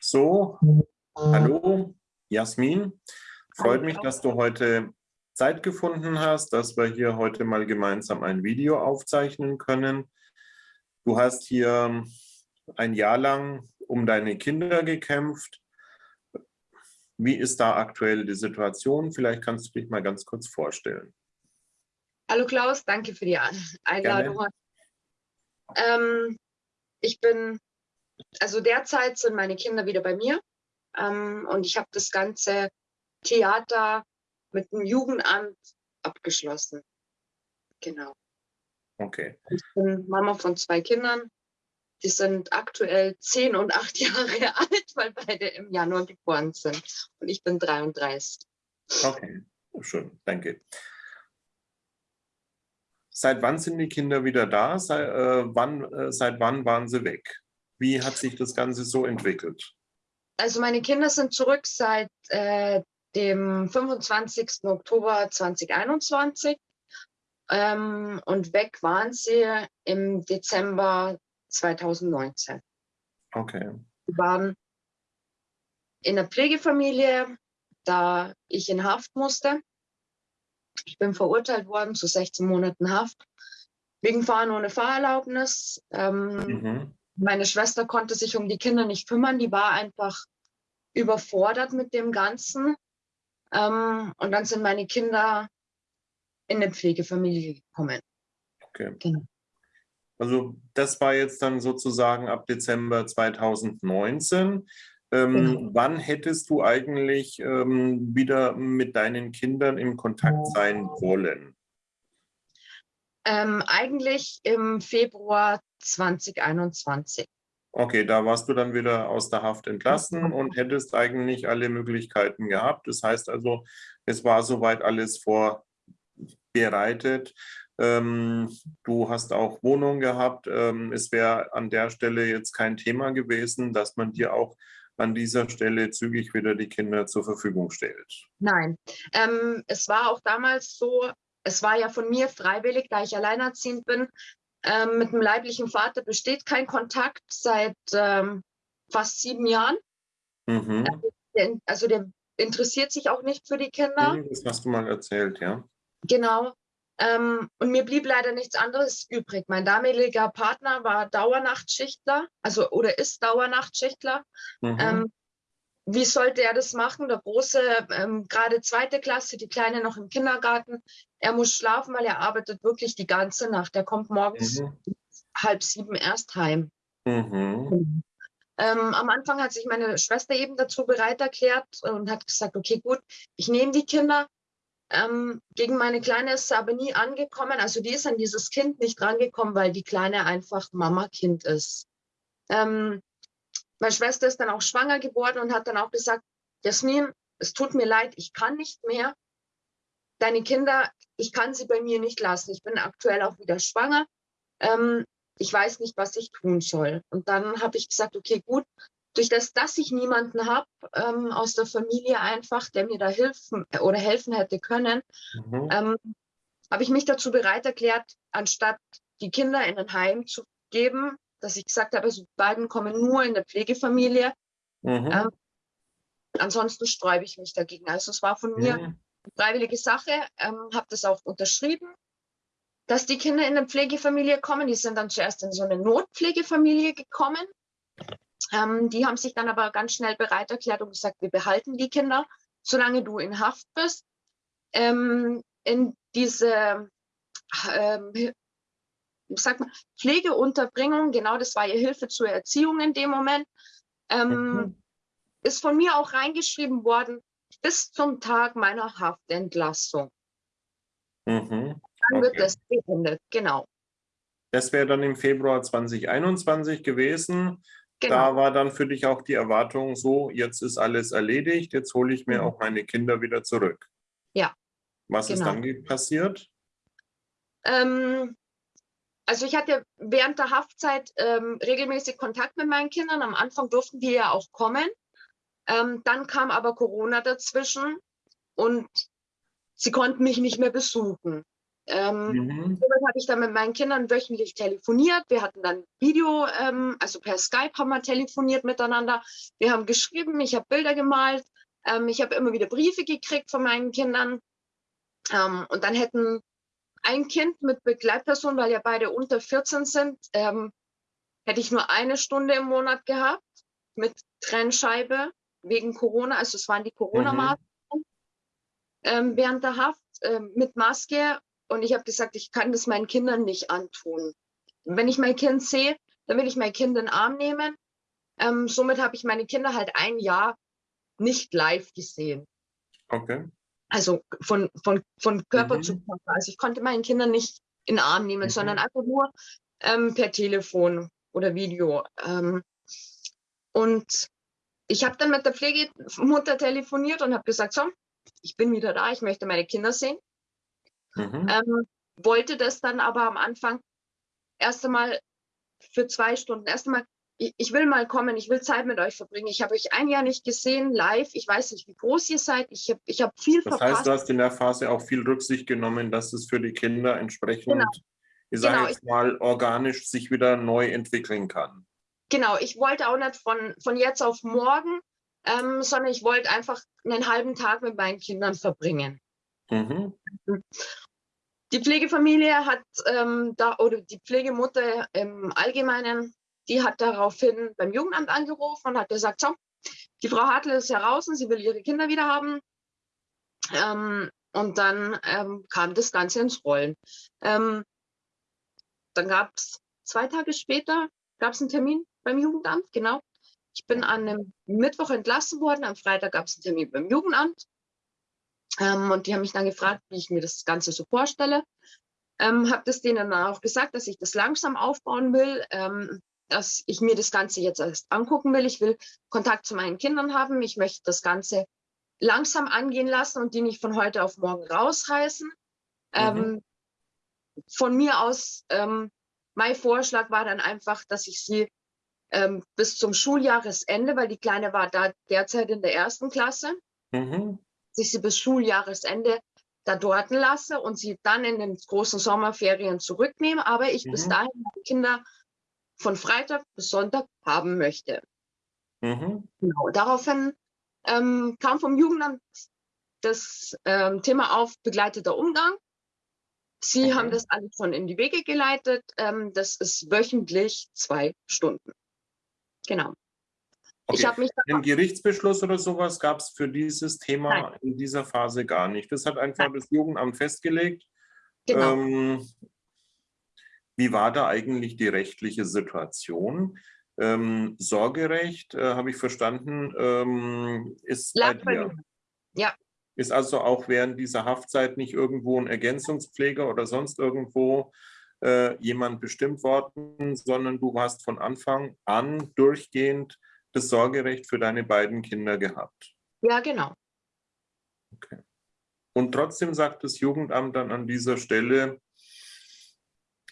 So, hallo Jasmin. Freut mich, dass du heute Zeit gefunden hast, dass wir hier heute mal gemeinsam ein Video aufzeichnen können. Du hast hier ein Jahr lang um deine Kinder gekämpft. Wie ist da aktuell die Situation? Vielleicht kannst du dich mal ganz kurz vorstellen. Hallo Klaus, danke für die Einladung. Ähm, ich bin also derzeit sind meine Kinder wieder bei mir ähm, und ich habe das ganze Theater mit dem Jugendamt abgeschlossen. Genau. Okay. Ich bin Mama von zwei Kindern. Die sind aktuell zehn und acht Jahre alt, weil beide im Januar geboren sind. Und ich bin 33. Okay, schön, danke. Seit wann sind die Kinder wieder da? Seit, äh, wann, äh, seit wann waren sie weg? Wie hat sich das Ganze so entwickelt? Also meine Kinder sind zurück seit äh, dem 25. Oktober 2021 ähm, und weg waren sie im Dezember 2019. Okay. Sie waren in der Pflegefamilie, da ich in Haft musste. Ich bin verurteilt worden zu 16 Monaten Haft wegen Fahren ohne Fahrerlaubnis. Ähm, mhm. Meine Schwester konnte sich um die Kinder nicht kümmern, die war einfach überfordert mit dem Ganzen. Ähm, und dann sind meine Kinder in eine Pflegefamilie gekommen. Okay. Genau. Also das war jetzt dann sozusagen ab Dezember 2019. Ähm, genau. Wann hättest du eigentlich ähm, wieder mit deinen Kindern in Kontakt sein wollen? Ähm, eigentlich im Februar 2021. Okay, da warst du dann wieder aus der Haft entlassen und hättest eigentlich alle Möglichkeiten gehabt. Das heißt also, es war soweit alles vorbereitet. Ähm, du hast auch Wohnung gehabt. Ähm, es wäre an der Stelle jetzt kein Thema gewesen, dass man dir auch an dieser Stelle zügig wieder die Kinder zur Verfügung stellt. Nein, ähm, es war auch damals so, es war ja von mir freiwillig, da ich alleinerziehend bin. Ähm, mit dem leiblichen Vater besteht kein Kontakt seit ähm, fast sieben Jahren. Mhm. Also der interessiert sich auch nicht für die Kinder. Mhm, das hast du mal erzählt, ja. Genau. Ähm, und mir blieb leider nichts anderes übrig. Mein damaliger Partner war Dauernachtschichtler, also oder ist Dauernachtschichtler. Mhm. Ähm, wie sollte er das machen? Der Große, ähm, gerade zweite Klasse, die Kleine noch im Kindergarten. Er muss schlafen, weil er arbeitet wirklich die ganze Nacht. Er kommt morgens mhm. halb sieben erst heim. Mhm. Ähm, am Anfang hat sich meine Schwester eben dazu bereit erklärt und hat gesagt, okay, gut, ich nehme die Kinder. Ähm, gegen meine Kleine ist sie aber nie angekommen. Also die ist an dieses Kind nicht rangekommen, weil die Kleine einfach Mama-Kind ist. Ähm, meine Schwester ist dann auch schwanger geworden und hat dann auch gesagt, Jasmin, es tut mir leid, ich kann nicht mehr. Deine Kinder, ich kann sie bei mir nicht lassen. Ich bin aktuell auch wieder schwanger. Ähm, ich weiß nicht, was ich tun soll. Und dann habe ich gesagt, okay, gut, durch das, dass ich niemanden habe ähm, aus der Familie einfach, der mir da helfen oder helfen hätte können, mhm. ähm, habe ich mich dazu bereit erklärt, anstatt die Kinder in ein Heim zu geben, dass ich gesagt habe, also die beiden kommen nur in der Pflegefamilie. Mhm. Ähm, ansonsten sträube ich mich dagegen. Also es war von mir mhm. Eine freiwillige Sache, ähm, habe das auch unterschrieben, dass die Kinder in eine Pflegefamilie kommen. Die sind dann zuerst in so eine Notpflegefamilie gekommen. Ähm, die haben sich dann aber ganz schnell bereit erklärt und gesagt, wir behalten die Kinder, solange du in Haft bist. Ähm, in diese ähm, sag mal, Pflegeunterbringung, genau das war ihr Hilfe zur Erziehung in dem Moment, ähm, mhm. ist von mir auch reingeschrieben worden, bis zum Tag meiner Haftentlassung. Mhm. Dann wird das beendet, genau. Das wäre dann im Februar 2021 gewesen. Genau. Da war dann für dich auch die Erwartung so, jetzt ist alles erledigt, jetzt hole ich mir mhm. auch meine Kinder wieder zurück. Ja. Was genau. ist dann passiert? Ähm, also ich hatte während der Haftzeit ähm, regelmäßig Kontakt mit meinen Kindern. Am Anfang durften die ja auch kommen. Ähm, dann kam aber Corona dazwischen und sie konnten mich nicht mehr besuchen. Ähm, mhm. Habe ich dann mit meinen Kindern wöchentlich telefoniert. Wir hatten dann Video, ähm, also per Skype haben wir telefoniert miteinander. Wir haben geschrieben, ich habe Bilder gemalt. Ähm, ich habe immer wieder Briefe gekriegt von meinen Kindern. Ähm, und dann hätten ein Kind mit Begleitperson, weil ja beide unter 14 sind, ähm, hätte ich nur eine Stunde im Monat gehabt mit Trennscheibe wegen Corona. Also es waren die Corona-Maßnahmen mhm. ähm, während der Haft ähm, mit Maske. Und ich habe gesagt, ich kann das meinen Kindern nicht antun. Wenn ich mein Kind sehe, dann will ich mein Kind in den Arm nehmen. Ähm, somit habe ich meine Kinder halt ein Jahr nicht live gesehen. Okay. Also von, von, von Körper mhm. zu Körper. Also ich konnte meinen Kindern nicht in den Arm nehmen, mhm. sondern einfach nur ähm, per Telefon oder Video. Ähm, und ich habe dann mit der Pflegemutter telefoniert und habe gesagt, so, ich bin wieder da, ich möchte meine Kinder sehen. Mhm. Ähm, wollte das dann aber am Anfang erst einmal für zwei Stunden, erst einmal ich, will mal kommen, ich will Zeit mit euch verbringen. Ich habe euch ein Jahr nicht gesehen, live. Ich weiß nicht, wie groß ihr seid. Ich habe ich hab viel das verpasst. Das heißt, du hast in der Phase auch viel Rücksicht genommen, dass es für die Kinder entsprechend, genau. ich sage genau. jetzt mal, organisch sich wieder neu entwickeln kann. Genau, ich wollte auch nicht von, von jetzt auf morgen, ähm, sondern ich wollte einfach einen halben Tag mit meinen Kindern verbringen. Mhm. Die Pflegefamilie hat ähm, da, oder die Pflegemutter im Allgemeinen die hat daraufhin beim Jugendamt angerufen und hat gesagt, so, die Frau Hartl ist heraus und sie will ihre Kinder wieder haben. Ähm, und dann ähm, kam das Ganze ins Rollen. Ähm, dann gab es zwei Tage später gab es einen Termin beim Jugendamt, genau. Ich bin an einem Mittwoch entlassen worden, am Freitag gab es einen Termin beim Jugendamt. Ähm, und die haben mich dann gefragt, wie ich mir das Ganze so vorstelle. Ähm, habe das denen dann auch gesagt, dass ich das langsam aufbauen will. Ähm, dass ich mir das Ganze jetzt erst angucken will. Ich will Kontakt zu meinen Kindern haben. Ich möchte das Ganze langsam angehen lassen und die nicht von heute auf morgen rausreißen. Mhm. Ähm, von mir aus, ähm, mein Vorschlag war dann einfach, dass ich sie ähm, bis zum Schuljahresende, weil die Kleine war da derzeit in der ersten Klasse, mhm. dass ich sie bis Schuljahresende da dort lasse und sie dann in den großen Sommerferien zurücknehme, aber ich mhm. bis dahin meine Kinder von Freitag bis Sonntag haben möchte. Mhm. Genau. Daraufhin ähm, kam vom Jugendamt das ähm, Thema auf begleiteter Umgang. Sie okay. haben das alles schon in die Wege geleitet. Ähm, das ist wöchentlich zwei Stunden. Genau. Okay. Ich habe mich Einen Gerichtsbeschluss oder sowas gab es für dieses Thema Nein. in dieser Phase gar nicht. Das hat einfach Nein. das Jugendamt festgelegt. Genau. Ähm, wie war da eigentlich die rechtliche Situation? Ähm, Sorgerecht, äh, habe ich verstanden, ähm, ist bei dir. Ja. Ist also auch während dieser Haftzeit nicht irgendwo ein Ergänzungspfleger oder sonst irgendwo äh, jemand bestimmt worden, sondern du hast von Anfang an durchgehend das Sorgerecht für deine beiden Kinder gehabt. Ja, genau. Okay. Und trotzdem sagt das Jugendamt dann an dieser Stelle,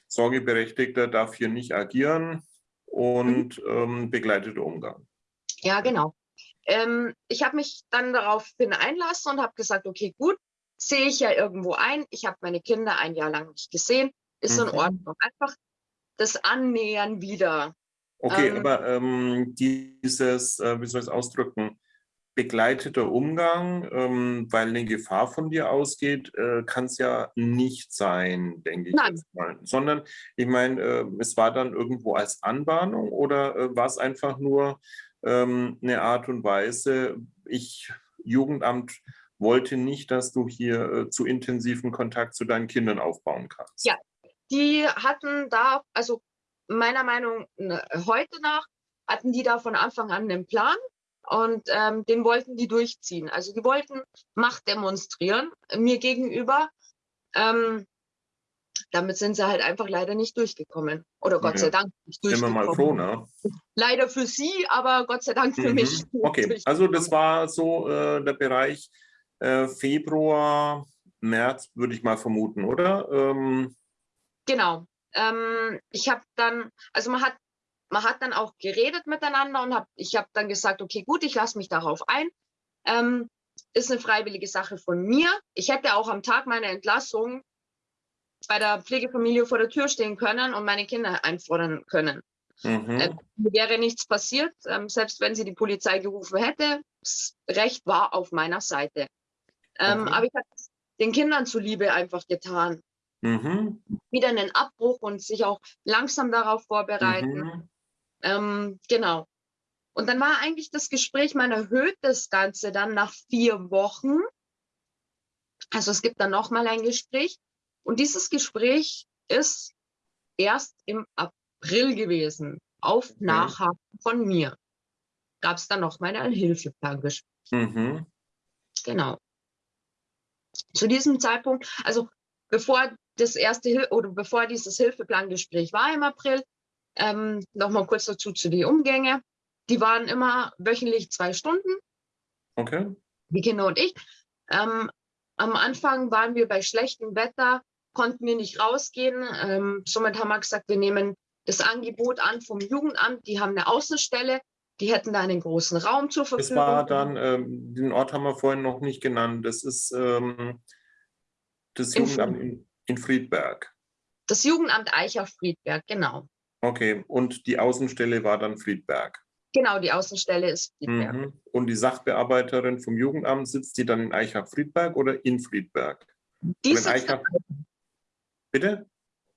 Sorgeberechtigter darf hier nicht agieren und mhm. ähm, begleiteter Umgang. Ja, genau. Ähm, ich habe mich dann daraufhin einlassen und habe gesagt, okay, gut, sehe ich ja irgendwo ein. Ich habe meine Kinder ein Jahr lang nicht gesehen. Ist mhm. in Ordnung. Einfach das Annähern wieder. Okay, ähm, aber ähm, dieses, äh, wie soll ich es ausdrücken, begleiteter Umgang, ähm, weil eine Gefahr von dir ausgeht, äh, kann es ja nicht sein, denke ich Nein. Sondern, ich meine, äh, es war dann irgendwo als Anbahnung oder äh, war es einfach nur ähm, eine Art und Weise, ich, Jugendamt, wollte nicht, dass du hier äh, zu intensiven Kontakt zu deinen Kindern aufbauen kannst. Ja, die hatten da, also meiner Meinung nach, heute nach, hatten die da von Anfang an einen Plan und ähm, den wollten die durchziehen. Also die wollten Macht demonstrieren mir gegenüber. Ähm, damit sind sie halt einfach leider nicht durchgekommen. Oder Gott ja. sei Dank nicht durchgekommen. Sind wir mal froh, ne? Leider für sie, aber Gott sei Dank für mhm. mich. Okay, also das war so äh, der Bereich äh, Februar, März, würde ich mal vermuten, oder? Ähm, genau. Ähm, ich habe dann, also man hat man hat dann auch geredet miteinander und hab, ich habe dann gesagt, okay, gut, ich lasse mich darauf ein. Ähm, ist eine freiwillige Sache von mir. Ich hätte auch am Tag meiner Entlassung bei der Pflegefamilie vor der Tür stehen können und meine Kinder einfordern können. Mhm. Äh, wäre nichts passiert, ähm, selbst wenn sie die Polizei gerufen hätte. Das Recht war auf meiner Seite. Ähm, okay. Aber ich habe den Kindern zuliebe einfach getan. Mhm. Wieder einen Abbruch und sich auch langsam darauf vorbereiten. Mhm. Ähm, genau. Und dann war eigentlich das Gespräch, man erhöht das Ganze dann nach vier Wochen. Also es gibt dann nochmal ein Gespräch. Und dieses Gespräch ist erst im April gewesen, auf okay. Nachhaken von mir. Gab es dann nochmal ein Hilfeplangespräch. Mhm. Genau. Zu diesem Zeitpunkt, also bevor das erste oder bevor dieses Hilfeplangespräch war im April, ähm, nochmal kurz dazu zu den Umgänge. Die waren immer wöchentlich zwei Stunden. Okay. Die Kinder und ich. Ähm, am Anfang waren wir bei schlechtem Wetter, konnten wir nicht rausgehen. Ähm, somit haben wir gesagt, wir nehmen das Angebot an vom Jugendamt. Die haben eine Außenstelle. Die hätten da einen großen Raum zur Verfügung. Das war dann, ähm, den Ort haben wir vorhin noch nicht genannt. Das ist ähm, das Jugendamt in, in Friedberg. Das Jugendamt Eicher-Friedberg, genau. Okay, und die Außenstelle war dann Friedberg. Genau, die Außenstelle ist Friedberg. Mhm. Und die Sachbearbeiterin vom Jugendamt sitzt die dann in Eichach-Friedberg oder in Friedberg? Die sitzt Eichach... Bitte?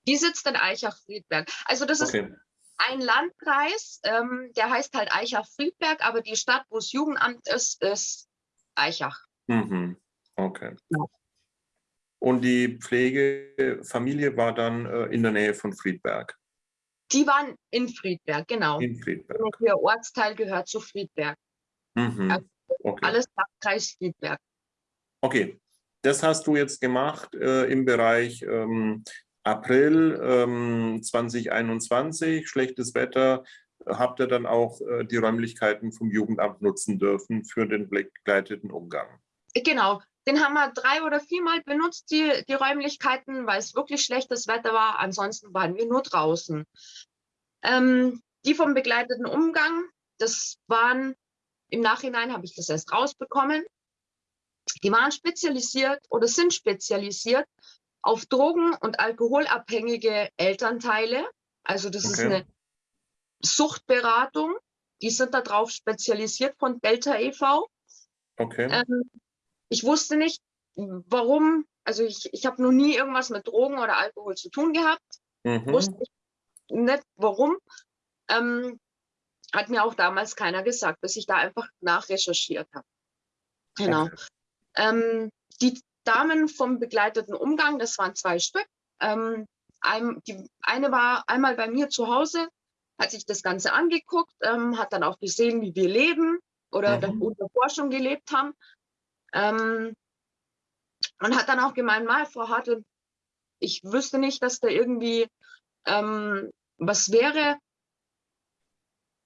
Die sitzt in Eichach-Friedberg. Also das okay. ist ein Landkreis, ähm, der heißt halt Eichach-Friedberg, aber die Stadt, wo das Jugendamt ist, ist Eichach. Mhm. Okay. Ja. Und die Pflegefamilie war dann äh, in der Nähe von Friedberg? Die waren in Friedberg, genau. In Friedberg. Der Ortsteil gehört zu Friedberg. Mhm. Also okay. Alles Landkreis Friedberg. Okay, das hast du jetzt gemacht äh, im Bereich ähm, April ähm, 2021, schlechtes Wetter. Habt ihr dann auch äh, die Räumlichkeiten vom Jugendamt nutzen dürfen für den begleiteten Umgang? Genau, den haben wir drei oder viermal benutzt, die, die Räumlichkeiten, weil es wirklich schlechtes Wetter war. Ansonsten waren wir nur draußen. Ähm, die vom begleiteten Umgang, das waren, im Nachhinein habe ich das erst rausbekommen, die waren spezialisiert oder sind spezialisiert auf Drogen- und alkoholabhängige Elternteile. Also das okay. ist eine Suchtberatung. Die sind darauf spezialisiert von Delta e.V. Okay. Ähm, ich wusste nicht, warum, also ich, ich habe noch nie irgendwas mit Drogen oder Alkohol zu tun gehabt. Mhm. Wusste nicht warum. Ähm, hat mir auch damals keiner gesagt, bis ich da einfach nachrecherchiert habe. Genau. Okay. Ähm, die Damen vom begleiteten Umgang, das waren zwei Stück. Ähm, ein, die eine war einmal bei mir zu Hause, hat sich das Ganze angeguckt, ähm, hat dann auch gesehen, wie wir leben oder mhm. unter Forschung gelebt haben. Ähm, und hat dann auch gemeint, mal, Frau Hartl, ich wüsste nicht, dass da irgendwie ähm, was wäre,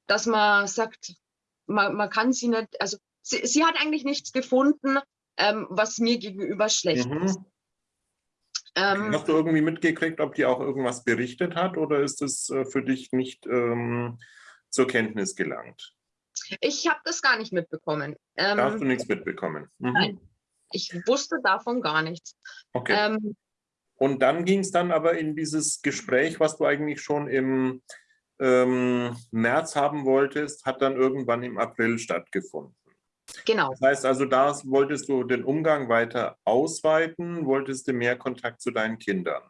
dass man sagt, man, man kann sie nicht, also sie, sie hat eigentlich nichts gefunden, ähm, was mir gegenüber schlecht mhm. ist. Ähm, Hast du irgendwie mitgekriegt, ob die auch irgendwas berichtet hat oder ist es äh, für dich nicht ähm, zur Kenntnis gelangt? Ich habe das gar nicht mitbekommen. Ähm, da hast du nichts mitbekommen? Mhm. Nein, ich wusste davon gar nichts. Okay. Ähm, und dann ging es dann aber in dieses Gespräch, was du eigentlich schon im ähm, März haben wolltest, hat dann irgendwann im April stattgefunden. Genau. Das heißt also, da wolltest du den Umgang weiter ausweiten, wolltest du mehr Kontakt zu deinen Kindern.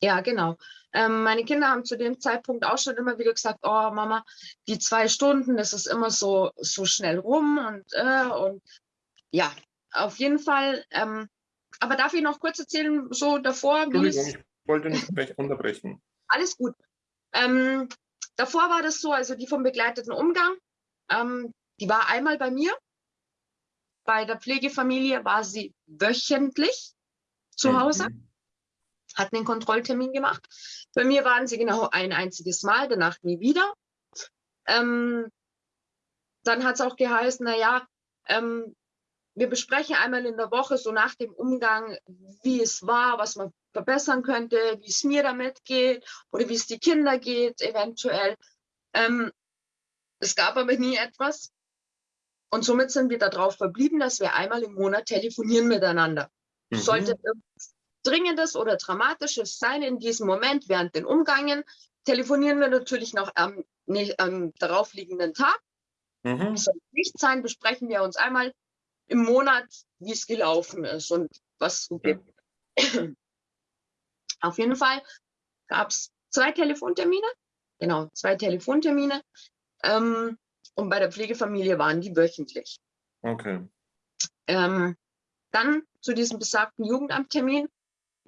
Ja, genau. Ähm, meine Kinder haben zu dem Zeitpunkt auch schon immer wieder gesagt, oh Mama, die zwei Stunden, das ist immer so, so schnell rum und, äh, und ja, auf jeden Fall. Ähm, aber darf ich noch kurz erzählen, so davor? Entschuldigung, ich wollte nicht unterbrechen. Alles gut. Ähm, davor war das so, also die vom begleiteten Umgang, ähm, die war einmal bei mir. Bei der Pflegefamilie war sie wöchentlich zu Hause. Mhm hatten den Kontrolltermin gemacht. Bei mir waren sie genau ein einziges Mal, danach nie wieder. Ähm, dann hat es auch geheißen, naja, ähm, wir besprechen einmal in der Woche so nach dem Umgang, wie es war, was man verbessern könnte, wie es mir damit geht oder wie es die Kinder geht, eventuell. Ähm, es gab aber nie etwas. Und somit sind wir darauf verblieben, dass wir einmal im Monat telefonieren miteinander. Mhm. Sollte Dringendes oder Dramatisches sein in diesem Moment während den Umgangen, telefonieren wir natürlich noch am, nee, am daraufliegenden Tag. Mhm. Soll nicht sein, besprechen wir uns einmal im Monat, wie es gelaufen ist und was so gibt. Auf jeden Fall gab es zwei Telefontermine, genau, zwei Telefontermine. Ähm, und bei der Pflegefamilie waren die wöchentlich. Okay. Ähm, dann zu diesem besagten Jugendamttermin.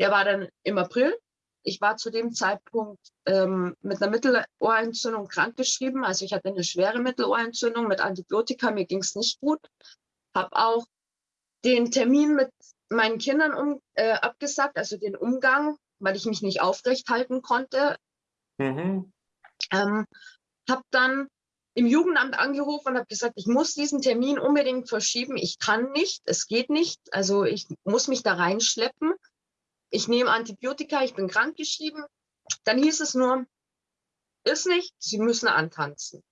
Der war dann im April. Ich war zu dem Zeitpunkt ähm, mit einer Mittelohrentzündung krankgeschrieben. Also ich hatte eine schwere Mittelohrentzündung mit Antibiotika. Mir ging es nicht gut. Habe auch den Termin mit meinen Kindern um, äh, abgesagt, also den Umgang, weil ich mich nicht aufrecht halten konnte. Mhm. Ähm, habe dann im Jugendamt angerufen und habe gesagt, ich muss diesen Termin unbedingt verschieben. Ich kann nicht, es geht nicht. Also ich muss mich da reinschleppen. Ich nehme Antibiotika, ich bin krankgeschrieben. Dann hieß es nur, ist nicht, Sie müssen antanzen.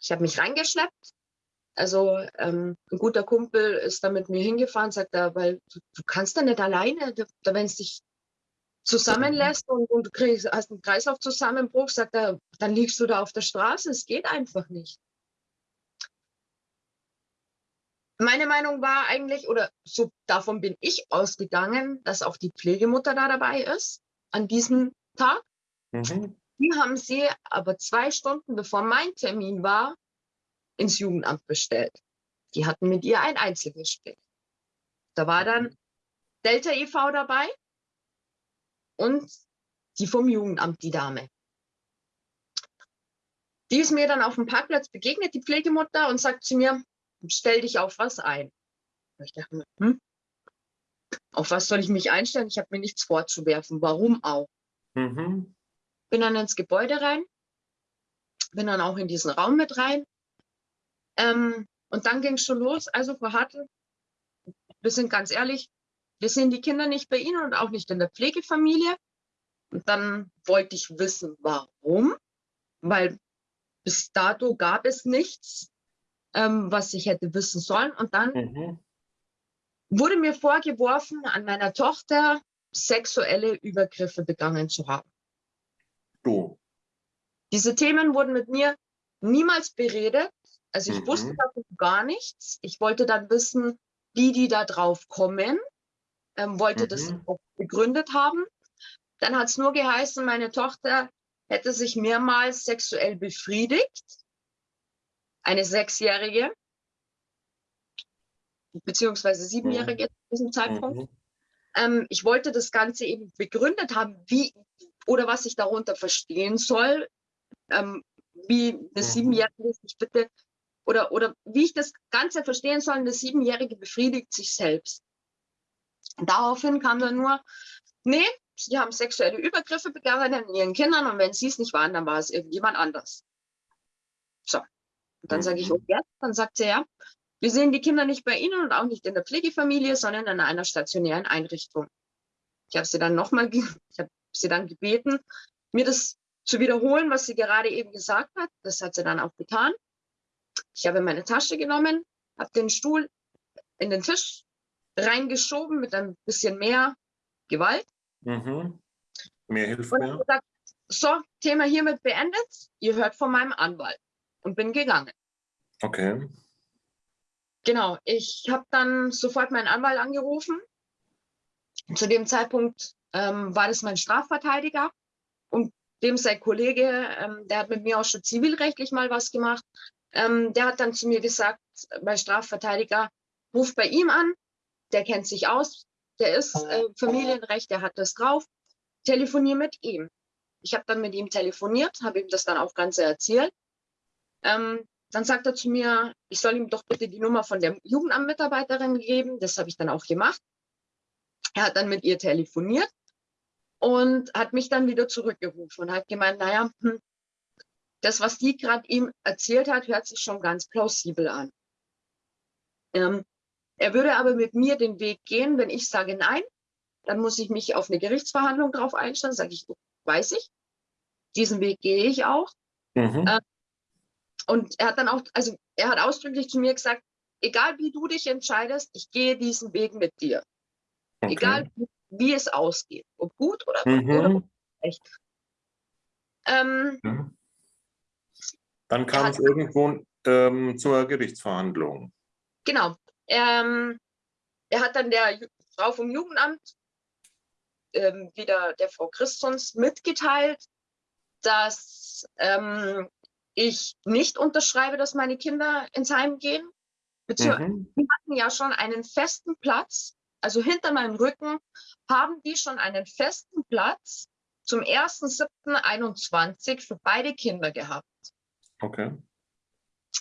Ich habe mich reingeschleppt. Also ähm, ein guter Kumpel ist da mit mir hingefahren, sagt er, weil du, du kannst da nicht alleine, da, wenn es dich zusammenlässt und, und du kriegst, hast einen Kreislaufzusammenbruch, sagt er, dann liegst du da auf der Straße. Es geht einfach nicht. Meine Meinung war eigentlich, oder so davon bin ich ausgegangen, dass auch die Pflegemutter da dabei ist an diesem Tag. Mhm. Die haben sie aber zwei Stunden bevor mein Termin war, ins Jugendamt bestellt. Die hatten mit ihr ein Einzelgespräch. Da war dann Delta e.V. dabei, und die vom Jugendamt, die Dame. Die ist mir dann auf dem Parkplatz begegnet, die Pflegemutter, und sagt zu mir, stell dich auf was ein. ich dachte mir, hm? auf was soll ich mich einstellen? Ich habe mir nichts vorzuwerfen. Warum auch? Mhm. Bin dann ins Gebäude rein, bin dann auch in diesen Raum mit rein. Ähm, und dann ging es schon los. Also, Frau Hartl, wir sind ganz ehrlich, wir sehen die Kinder nicht bei Ihnen und auch nicht in der Pflegefamilie. Und dann wollte ich wissen, warum, weil bis dato gab es nichts, ähm, was ich hätte wissen sollen. Und dann mhm. wurde mir vorgeworfen, an meiner Tochter sexuelle Übergriffe begangen zu haben. Du. Diese Themen wurden mit mir niemals beredet. Also ich mhm. wusste davon gar nichts. Ich wollte dann wissen, wie die da drauf kommen ähm, wollte mhm. das auch begründet haben. Dann hat es nur geheißen, meine Tochter hätte sich mehrmals sexuell befriedigt. Eine Sechsjährige, beziehungsweise Siebenjährige mhm. zu diesem Zeitpunkt. Mhm. Ähm, ich wollte das Ganze eben begründet haben, wie oder was ich darunter verstehen soll, ähm, wie eine mhm. Siebenjährige sich bitte oder, oder wie ich das Ganze verstehen soll, eine Siebenjährige befriedigt sich selbst. Daraufhin kam dann nur, nee, sie haben sexuelle Übergriffe begangen an ihren Kindern und wenn sie es nicht waren, dann war es irgendjemand anders. So. Und dann sage ich, okay, oh, dann sagt sie ja, wir sehen die Kinder nicht bei Ihnen und auch nicht in der Pflegefamilie, sondern in einer stationären Einrichtung. Ich habe sie dann nochmal, ich habe sie dann gebeten, mir das zu wiederholen, was sie gerade eben gesagt hat. Das hat sie dann auch getan. Ich habe meine Tasche genommen, habe den Stuhl in den Tisch reingeschoben mit ein bisschen mehr Gewalt. Mhm. Mehr hilft und. Gesagt, so, Thema hiermit beendet. Ihr hört von meinem Anwalt und bin gegangen. Okay. Genau, ich habe dann sofort meinen Anwalt angerufen. Zu dem Zeitpunkt ähm, war das mein Strafverteidiger und dem sein Kollege, ähm, der hat mit mir auch schon zivilrechtlich mal was gemacht. Ähm, der hat dann zu mir gesagt, mein Strafverteidiger, ruf bei ihm an, der kennt sich aus, der ist äh, Familienrecht, der hat das drauf, telefonier mit ihm. Ich habe dann mit ihm telefoniert, habe ihm das dann auch Ganze erzählt. Ähm, dann sagt er zu mir, ich soll ihm doch bitte die Nummer von der Jugendamtmitarbeiterin geben. Das habe ich dann auch gemacht. Er hat dann mit ihr telefoniert und hat mich dann wieder zurückgerufen und hat gemeint, naja, hm, das, was die gerade ihm erzählt hat, hört sich schon ganz plausibel an. Ähm, er würde aber mit mir den Weg gehen, wenn ich sage nein, dann muss ich mich auf eine Gerichtsverhandlung drauf einstellen, sage ich, weiß ich. Diesen Weg gehe ich auch. Mhm. Äh, und er hat dann auch, also er hat ausdrücklich zu mir gesagt, egal wie du dich entscheidest, ich gehe diesen Weg mit dir. Okay. Egal wie es ausgeht. Ob gut oder, mhm. oder schlecht. Ähm, ja. Dann kam es irgendwo ähm, zur Gerichtsverhandlung. Genau. Ähm, er hat dann der Frau vom Jugendamt ähm, wieder der Frau Christons mitgeteilt, dass ähm, ich nicht unterschreibe, dass meine Kinder ins Heim gehen. Beziehungsweise mhm. die hatten ja schon einen festen Platz, also hinter meinem Rücken haben die schon einen festen Platz zum 1.7.21 für beide Kinder gehabt. Okay.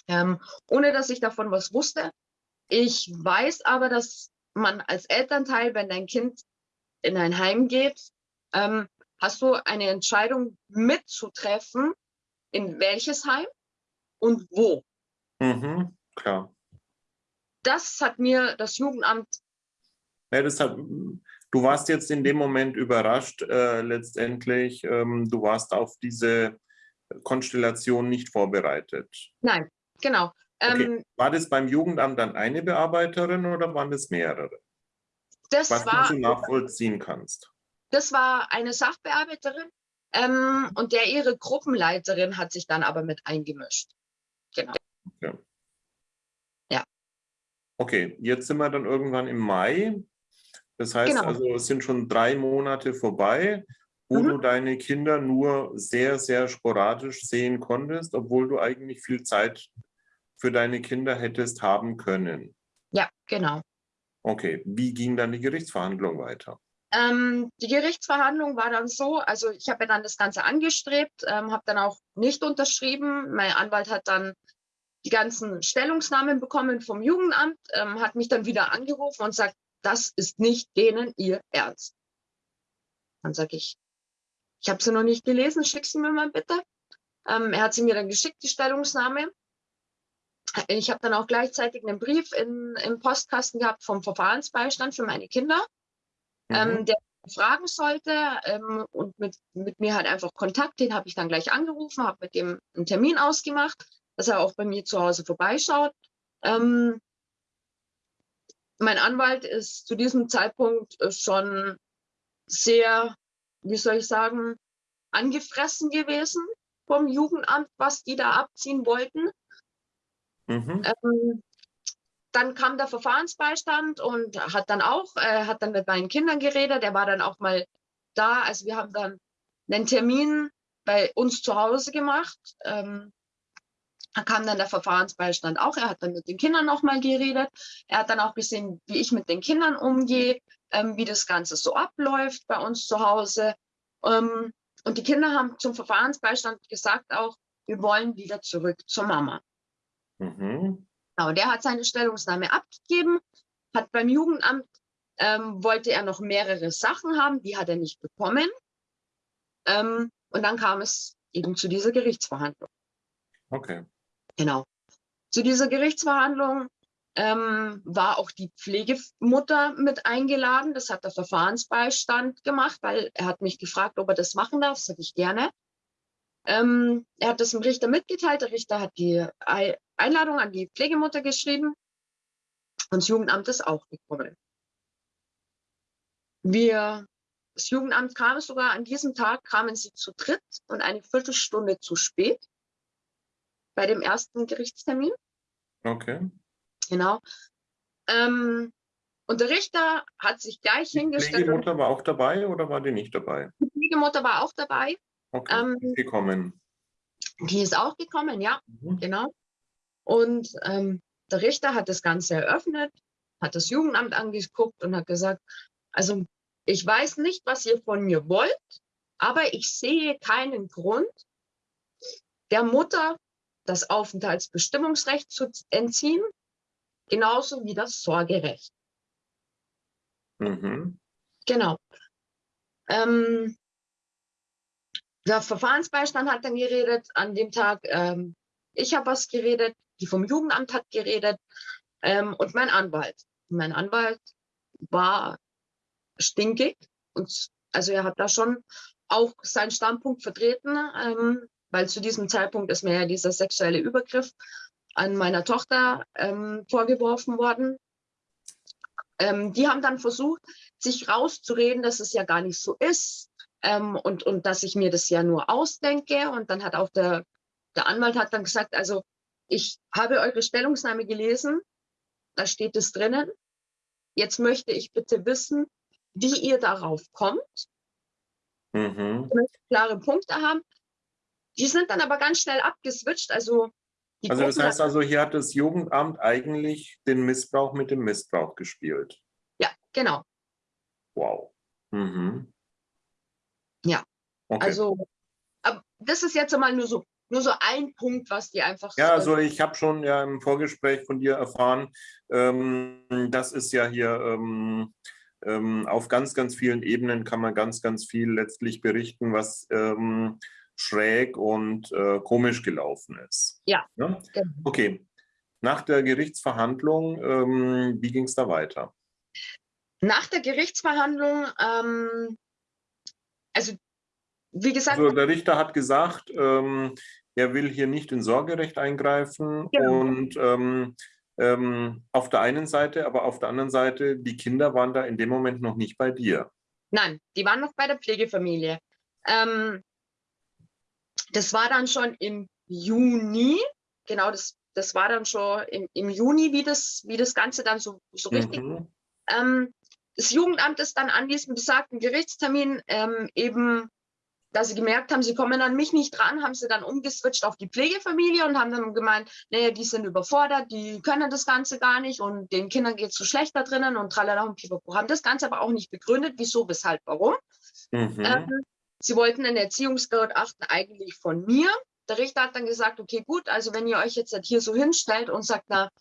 Ähm, ohne dass ich davon was wusste. Ich weiß aber, dass man als Elternteil, wenn dein Kind in ein Heim geht, ähm, hast du eine Entscheidung mitzutreffen, in welches Heim und wo. Mhm, klar. Das hat mir das Jugendamt. Ja, das hat, du warst jetzt in dem Moment überrascht, äh, letztendlich. Ähm, du warst auf diese Konstellation nicht vorbereitet. Nein, genau. Okay. Ähm, war das beim Jugendamt dann eine Bearbeiterin oder waren das mehrere? Das Was war, du nachvollziehen kannst. Das war eine Sachbearbeiterin ähm, und der ihre Gruppenleiterin hat sich dann aber mit eingemischt. Genau. Okay. Ja. Okay, jetzt sind wir dann irgendwann im Mai. Das heißt genau. also, es sind schon drei Monate vorbei, wo mhm. du deine Kinder nur sehr, sehr sporadisch sehen konntest, obwohl du eigentlich viel Zeit für deine Kinder hättest haben können. Ja, genau. Okay, wie ging dann die Gerichtsverhandlung weiter? Ähm, die Gerichtsverhandlung war dann so, also ich habe ja dann das Ganze angestrebt, ähm, habe dann auch nicht unterschrieben. Mein Anwalt hat dann die ganzen Stellungsnahmen bekommen vom Jugendamt, ähm, hat mich dann wieder angerufen und sagt, das ist nicht denen ihr Ernst. Dann sage ich, ich habe sie noch nicht gelesen, schick sie mir mal bitte. Ähm, er hat sie mir dann geschickt, die Stellungnahme. Ich habe dann auch gleichzeitig einen Brief in, im Postkasten gehabt vom Verfahrensbeistand für meine Kinder, mhm. ähm, der fragen sollte ähm, und mit, mit mir halt einfach Kontakt, den habe ich dann gleich angerufen, habe mit dem einen Termin ausgemacht, dass er auch bei mir zu Hause vorbeischaut. Ähm, mein Anwalt ist zu diesem Zeitpunkt äh, schon sehr, wie soll ich sagen, angefressen gewesen vom Jugendamt, was die da abziehen wollten. Mhm. Ähm, dann kam der Verfahrensbeistand und hat dann auch, äh, hat dann mit meinen Kindern geredet. Er war dann auch mal da. Also wir haben dann einen Termin bei uns zu Hause gemacht. Ähm, da kam dann der Verfahrensbeistand auch. Er hat dann mit den Kindern nochmal geredet. Er hat dann auch gesehen, wie ich mit den Kindern umgehe, ähm, wie das Ganze so abläuft bei uns zu Hause. Ähm, und die Kinder haben zum Verfahrensbeistand gesagt auch, wir wollen wieder zurück zur Mama. Mhm. Genau, der hat seine Stellungnahme abgegeben, hat beim Jugendamt, ähm, wollte er noch mehrere Sachen haben, die hat er nicht bekommen. Ähm, und dann kam es eben zu dieser Gerichtsverhandlung. Okay. Genau. Zu dieser Gerichtsverhandlung ähm, war auch die Pflegemutter mit eingeladen. Das hat der Verfahrensbeistand gemacht, weil er hat mich gefragt, ob er das machen darf. Das sage ich gerne. Ähm, er hat das dem Richter mitgeteilt. Der Richter hat die Einladung an die Pflegemutter geschrieben und das Jugendamt ist auch gekommen. Wir, das Jugendamt kam sogar an diesem Tag, kamen sie zu dritt und eine Viertelstunde zu spät bei dem ersten Gerichtstermin. Okay. Genau. Ähm, und der Richter hat sich gleich die hingestellt. Die Pflegemutter war auch dabei oder war die nicht dabei? Die Pflegemutter war auch dabei. Okay, ähm, gekommen. Die ist auch gekommen, ja, mhm. genau. Und ähm, der Richter hat das Ganze eröffnet, hat das Jugendamt angeguckt und hat gesagt, also ich weiß nicht, was ihr von mir wollt, aber ich sehe keinen Grund, der Mutter das Aufenthaltsbestimmungsrecht zu entziehen, genauso wie das Sorgerecht. Mhm. Genau. Ähm, der Verfahrensbeistand hat dann geredet an dem Tag. Ähm, ich habe was geredet, die vom Jugendamt hat geredet ähm, und mein Anwalt. Mein Anwalt war stinkig und also er hat da schon auch seinen Standpunkt vertreten, ähm, weil zu diesem Zeitpunkt ist mir ja dieser sexuelle Übergriff an meiner Tochter ähm, vorgeworfen worden. Ähm, die haben dann versucht, sich rauszureden, dass es ja gar nicht so ist ähm, und, und dass ich mir das ja nur ausdenke. Und dann hat auch der, der Anwalt hat dann gesagt, also ich habe eure Stellungnahme gelesen, da steht es drinnen. Jetzt möchte ich bitte wissen, wie ihr darauf kommt. Mhm. Klare Punkte haben. Die sind dann aber ganz schnell abgeswitcht. Also, also das heißt also, hier hat das Jugendamt eigentlich den Missbrauch mit dem Missbrauch gespielt. Ja, genau. Wow. Mhm. Ja, okay. also das ist jetzt einmal nur so nur so ein Punkt, was die einfach. Ja, also ich habe schon ja im Vorgespräch von dir erfahren, ähm, das ist ja hier ähm, ähm, auf ganz, ganz vielen Ebenen kann man ganz, ganz viel letztlich berichten, was ähm, schräg und äh, komisch gelaufen ist. Ja. ja? Genau. Okay. Nach der Gerichtsverhandlung, ähm, wie ging es da weiter? Nach der Gerichtsverhandlung, ähm, also wie gesagt. Also der Richter hat gesagt, ähm, er will hier nicht in Sorgerecht eingreifen genau. und ähm, ähm, auf der einen Seite, aber auf der anderen Seite, die Kinder waren da in dem Moment noch nicht bei dir. Nein, die waren noch bei der Pflegefamilie. Ähm, das war dann schon im Juni, genau, das, das war dann schon im, im Juni, wie das, wie das Ganze dann so, so richtig. Mhm. Ähm, das Jugendamt ist dann an diesem besagten Gerichtstermin ähm, eben da sie gemerkt haben, sie kommen an mich nicht dran, haben sie dann umgeswitcht auf die Pflegefamilie und haben dann gemeint, naja, die sind überfordert, die können das Ganze gar nicht und den Kindern geht es so schlecht da drinnen und tralala und pipapo. Haben das Ganze aber auch nicht begründet, wieso, weshalb, warum. Mhm. Ähm, sie wollten ein Erziehungsgutachten eigentlich von mir. Der Richter hat dann gesagt, okay, gut, also wenn ihr euch jetzt halt hier so hinstellt und sagt, na,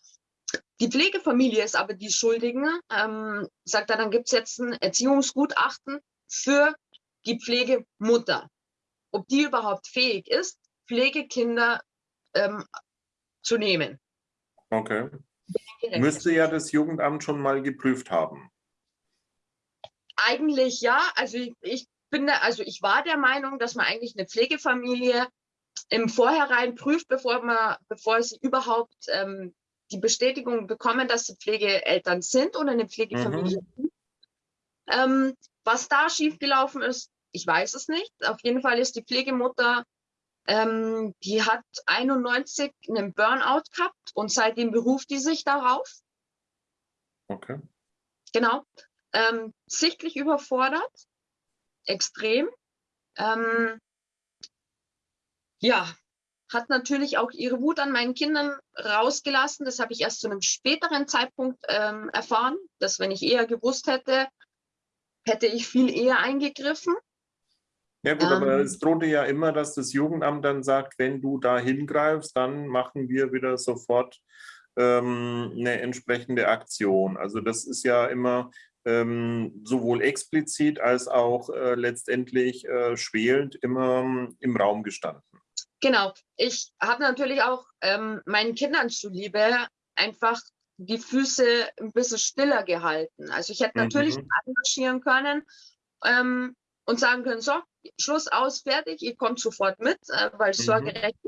die Pflegefamilie ist aber die Schuldigen, ähm, sagt er, dann gibt es jetzt ein Erziehungsgutachten für die Pflegemutter, ob die überhaupt fähig ist, Pflegekinder ähm, zu nehmen. Okay. Müsste ja das Jugendamt schon mal geprüft haben. Eigentlich ja. Also ich, ich bin, also ich war der Meinung, dass man eigentlich eine Pflegefamilie im Vorhinein prüft, bevor man, bevor sie überhaupt ähm, die Bestätigung bekommen, dass sie Pflegeeltern sind oder eine Pflegefamilie mhm. sind. Ähm, was da schiefgelaufen ist, ich weiß es nicht. Auf jeden Fall ist die Pflegemutter, ähm, die hat 91 einen Burnout gehabt und seitdem beruft die sich darauf. Okay. Genau. Ähm, sichtlich überfordert, extrem. Ähm, ja, hat natürlich auch ihre Wut an meinen Kindern rausgelassen. Das habe ich erst zu einem späteren Zeitpunkt ähm, erfahren, dass wenn ich eher gewusst hätte, hätte ich viel eher eingegriffen. Ja gut, aber ähm. es drohte ja immer, dass das Jugendamt dann sagt, wenn du da hingreifst, dann machen wir wieder sofort ähm, eine entsprechende Aktion. Also das ist ja immer ähm, sowohl explizit als auch äh, letztendlich äh, schwelend immer ähm, im Raum gestanden. Genau. Ich habe natürlich auch ähm, meinen Kindern zuliebe einfach die Füße ein bisschen stiller gehalten. Also ich hätte natürlich mhm. engagieren können ähm, und sagen können, so, Schluss aus, fertig, ihr kommt sofort mit, äh, weil mhm. Sorgerecht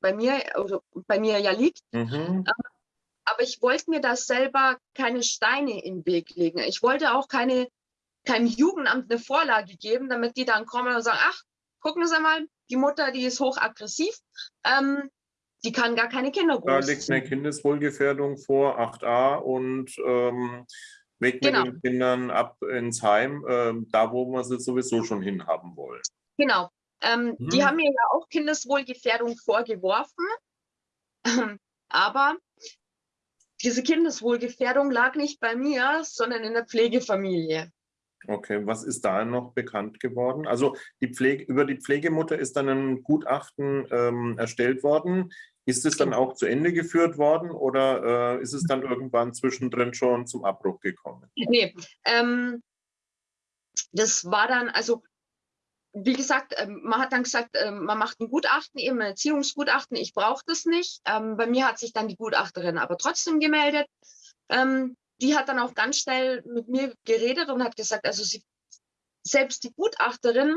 bei mir, also bei mir ja liegt. Mhm. Äh, aber ich wollte mir da selber keine Steine in den Weg legen. Ich wollte auch keine, keinem Jugendamt eine Vorlage geben, damit die dann kommen und sagen, ach, gucken Sie mal, die Mutter, die ist hochaggressiv, ähm, die kann gar keine Kinder großziehen. Da liegt eine Kindeswohlgefährdung vor, 8a und ähm, weg genau. mit den Kindern ab ins Heim, äh, da wo wir sie sowieso schon hinhaben wollen. Genau. Ähm, mhm. Die haben mir ja auch Kindeswohlgefährdung vorgeworfen, aber diese Kindeswohlgefährdung lag nicht bei mir, sondern in der Pflegefamilie. Okay, was ist da noch bekannt geworden? Also die Pflege, über die Pflegemutter ist dann ein Gutachten ähm, erstellt worden. Ist es dann auch zu Ende geführt worden oder äh, ist es dann irgendwann zwischendrin schon zum Abbruch gekommen? Nee, ähm, das war dann, also wie gesagt, ähm, man hat dann gesagt, ähm, man macht ein Gutachten, eben ein Erziehungsgutachten, ich brauche das nicht. Ähm, bei mir hat sich dann die Gutachterin aber trotzdem gemeldet. die hat dann auch ganz schnell mit mir geredet und hat gesagt, also sie, selbst die Gutachterin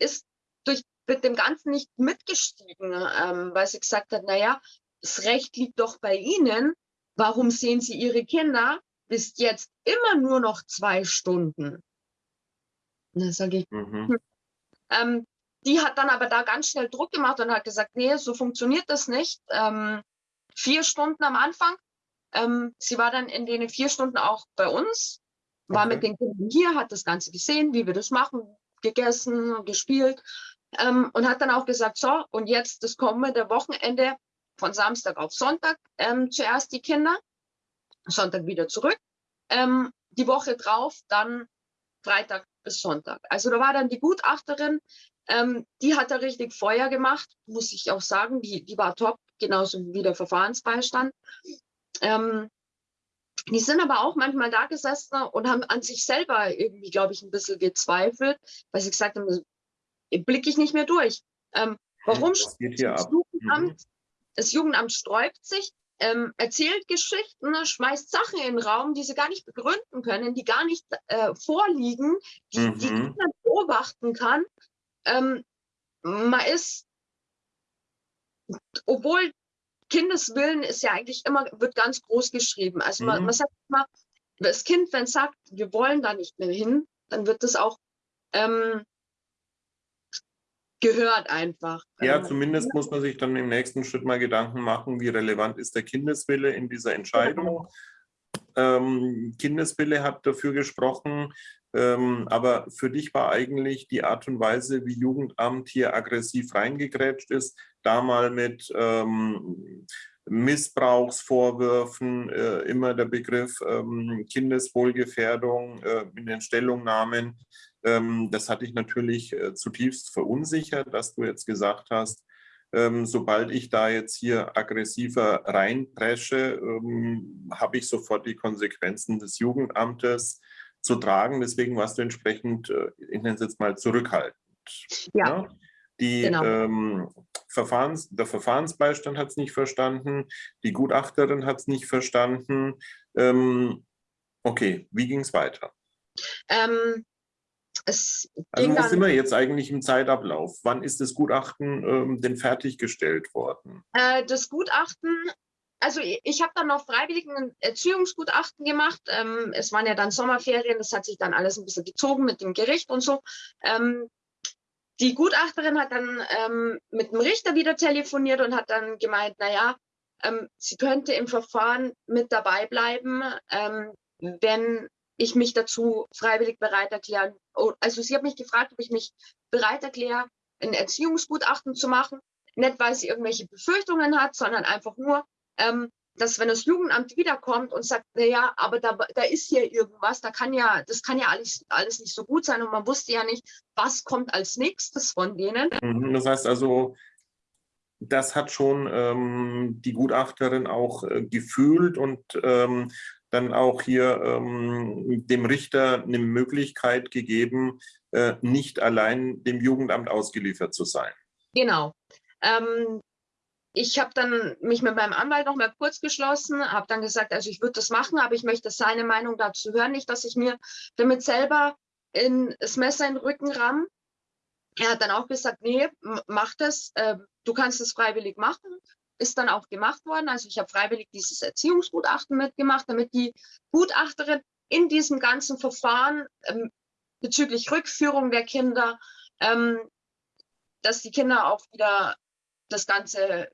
ist durch mit dem Ganzen nicht mitgestiegen, ähm, weil sie gesagt hat, naja, das Recht liegt doch bei Ihnen. Warum sehen Sie Ihre Kinder, bis jetzt immer nur noch zwei Stunden. Und dann sage ich, mhm. hm. ähm, die hat dann aber da ganz schnell Druck gemacht und hat gesagt, nee, so funktioniert das nicht. Ähm, vier Stunden am Anfang. Ähm, sie war dann in den vier Stunden auch bei uns, war okay. mit den Kindern hier, hat das Ganze gesehen, wie wir das machen, gegessen, gespielt ähm, und hat dann auch gesagt, so, und jetzt das kommende Wochenende von Samstag auf Sonntag ähm, zuerst die Kinder, Sonntag wieder zurück, ähm, die Woche drauf dann Freitag bis Sonntag. Also da war dann die Gutachterin, ähm, die hat da richtig Feuer gemacht, muss ich auch sagen, die, die war top, genauso wie der Verfahrensbeistand. Ähm, die sind aber auch manchmal da gesessen und haben an sich selber irgendwie, glaube ich, ein bisschen gezweifelt, weil sie gesagt haben, blicke ich nicht mehr durch. Ähm, warum das, das Jugendamt, mhm. das Jugendamt sträubt sich, ähm, erzählt Geschichten, ne, schmeißt Sachen in den Raum, die sie gar nicht begründen können, die gar nicht äh, vorliegen, die, mhm. die niemand beobachten kann. Ähm, man ist, obwohl Kindeswillen ist ja eigentlich immer, wird ganz groß geschrieben. Also man, mhm. man sagt immer, das Kind, wenn es sagt, wir wollen da nicht mehr hin, dann wird das auch ähm, gehört einfach. Ja, ähm, zumindest muss man sich dann im nächsten Schritt mal Gedanken machen, wie relevant ist der Kindeswille in dieser Entscheidung. Genau. Ähm, Kindeswille hat dafür gesprochen, ähm, aber für dich war eigentlich die Art und Weise, wie Jugendamt hier aggressiv reingegrätscht ist, da mal mit ähm, Missbrauchsvorwürfen, äh, immer der Begriff ähm, Kindeswohlgefährdung äh, in den Stellungnahmen. Ähm, das hat dich natürlich äh, zutiefst verunsichert, dass du jetzt gesagt hast, ähm, sobald ich da jetzt hier aggressiver reinpresche, ähm, habe ich sofort die Konsequenzen des Jugendamtes zu tragen. Deswegen warst du entsprechend, äh, ich nenne es jetzt mal, zurückhaltend. Ja. ja? Die, genau. ähm, Verfahrens, der Verfahrensbeistand hat es nicht verstanden, die Gutachterin hat es nicht verstanden. Ähm, okay, wie ging es weiter? Ähm, es also wo sind wir jetzt eigentlich im Zeitablauf? Wann ist das Gutachten ähm, denn fertiggestellt worden? Äh, das Gutachten, also ich habe dann noch freiwillig ein Erziehungsgutachten gemacht. Ähm, es waren ja dann Sommerferien, das hat sich dann alles ein bisschen gezogen mit dem Gericht und so. Ähm, die Gutachterin hat dann ähm, mit dem Richter wieder telefoniert und hat dann gemeint, naja, ähm, sie könnte im Verfahren mit dabei bleiben, ähm, wenn ich mich dazu freiwillig bereit erklären. Oh, also sie hat mich gefragt, ob ich mich bereit erkläre, ein Erziehungsgutachten zu machen. Nicht, weil sie irgendwelche Befürchtungen hat, sondern einfach nur, ähm, dass wenn das Jugendamt wiederkommt und sagt, na ja, aber da, da ist hier irgendwas, da kann ja, das kann ja alles, alles nicht so gut sein und man wusste ja nicht, was kommt als nächstes von denen. Mhm, das heißt also, das hat schon ähm, die Gutachterin auch äh, gefühlt und ähm, dann auch hier ähm, dem Richter eine Möglichkeit gegeben, äh, nicht allein dem Jugendamt ausgeliefert zu sein. Genau. Ähm, ich habe dann mich mit meinem Anwalt noch mal kurz geschlossen, habe dann gesagt, also ich würde das machen, aber ich möchte seine Meinung dazu hören, nicht, dass ich mir damit selber in das Messer in den Rücken ramm. Er hat dann auch gesagt, nee, mach das, äh, du kannst es freiwillig machen ist dann auch gemacht worden. Also ich habe freiwillig dieses Erziehungsgutachten mitgemacht, damit die Gutachterin in diesem ganzen Verfahren ähm, bezüglich Rückführung der Kinder, ähm, dass die Kinder auch wieder das Ganze,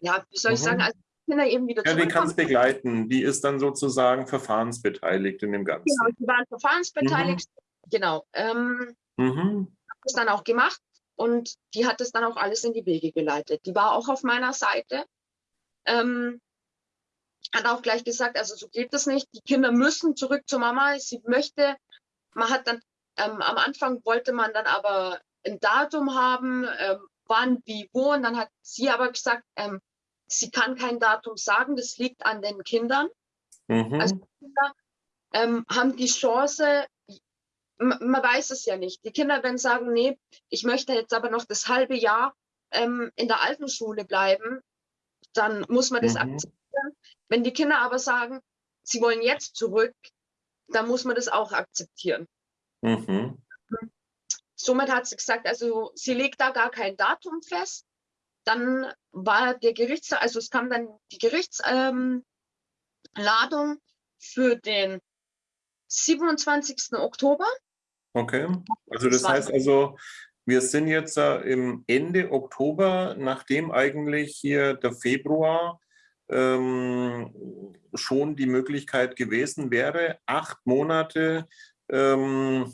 ja, wie soll ich mhm. sagen, also Kinder eben wieder Ja, die kann es begleiten. Die ist dann sozusagen verfahrensbeteiligt in dem Ganzen. Genau, die waren verfahrensbeteiligt. Mhm. Genau. Ähm, mhm. Das dann auch gemacht. Und die hat es dann auch alles in die Wege geleitet. Die war auch auf meiner Seite. Ähm, hat auch gleich gesagt, also so geht das nicht. Die Kinder müssen zurück zur Mama. Sie möchte, man hat dann, ähm, am Anfang wollte man dann aber ein Datum haben, ähm, wann, wie, wo. Und dann hat sie aber gesagt, ähm, sie kann kein Datum sagen, das liegt an den Kindern. Mhm. Also Kinder ähm, haben die Chance, man weiß es ja nicht. Die Kinder werden sagen, nee, ich möchte jetzt aber noch das halbe Jahr ähm, in der alten Schule bleiben, dann muss man das mhm. akzeptieren. Wenn die Kinder aber sagen, sie wollen jetzt zurück, dann muss man das auch akzeptieren. Mhm. Somit hat sie gesagt, also sie legt da gar kein Datum fest. Dann war der Gerichts, also es kam dann die Gerichtsladung ähm, für den 27. Oktober. Okay, also das heißt also, wir sind jetzt äh, im Ende Oktober, nachdem eigentlich hier der Februar ähm, schon die Möglichkeit gewesen wäre, acht Monate ähm,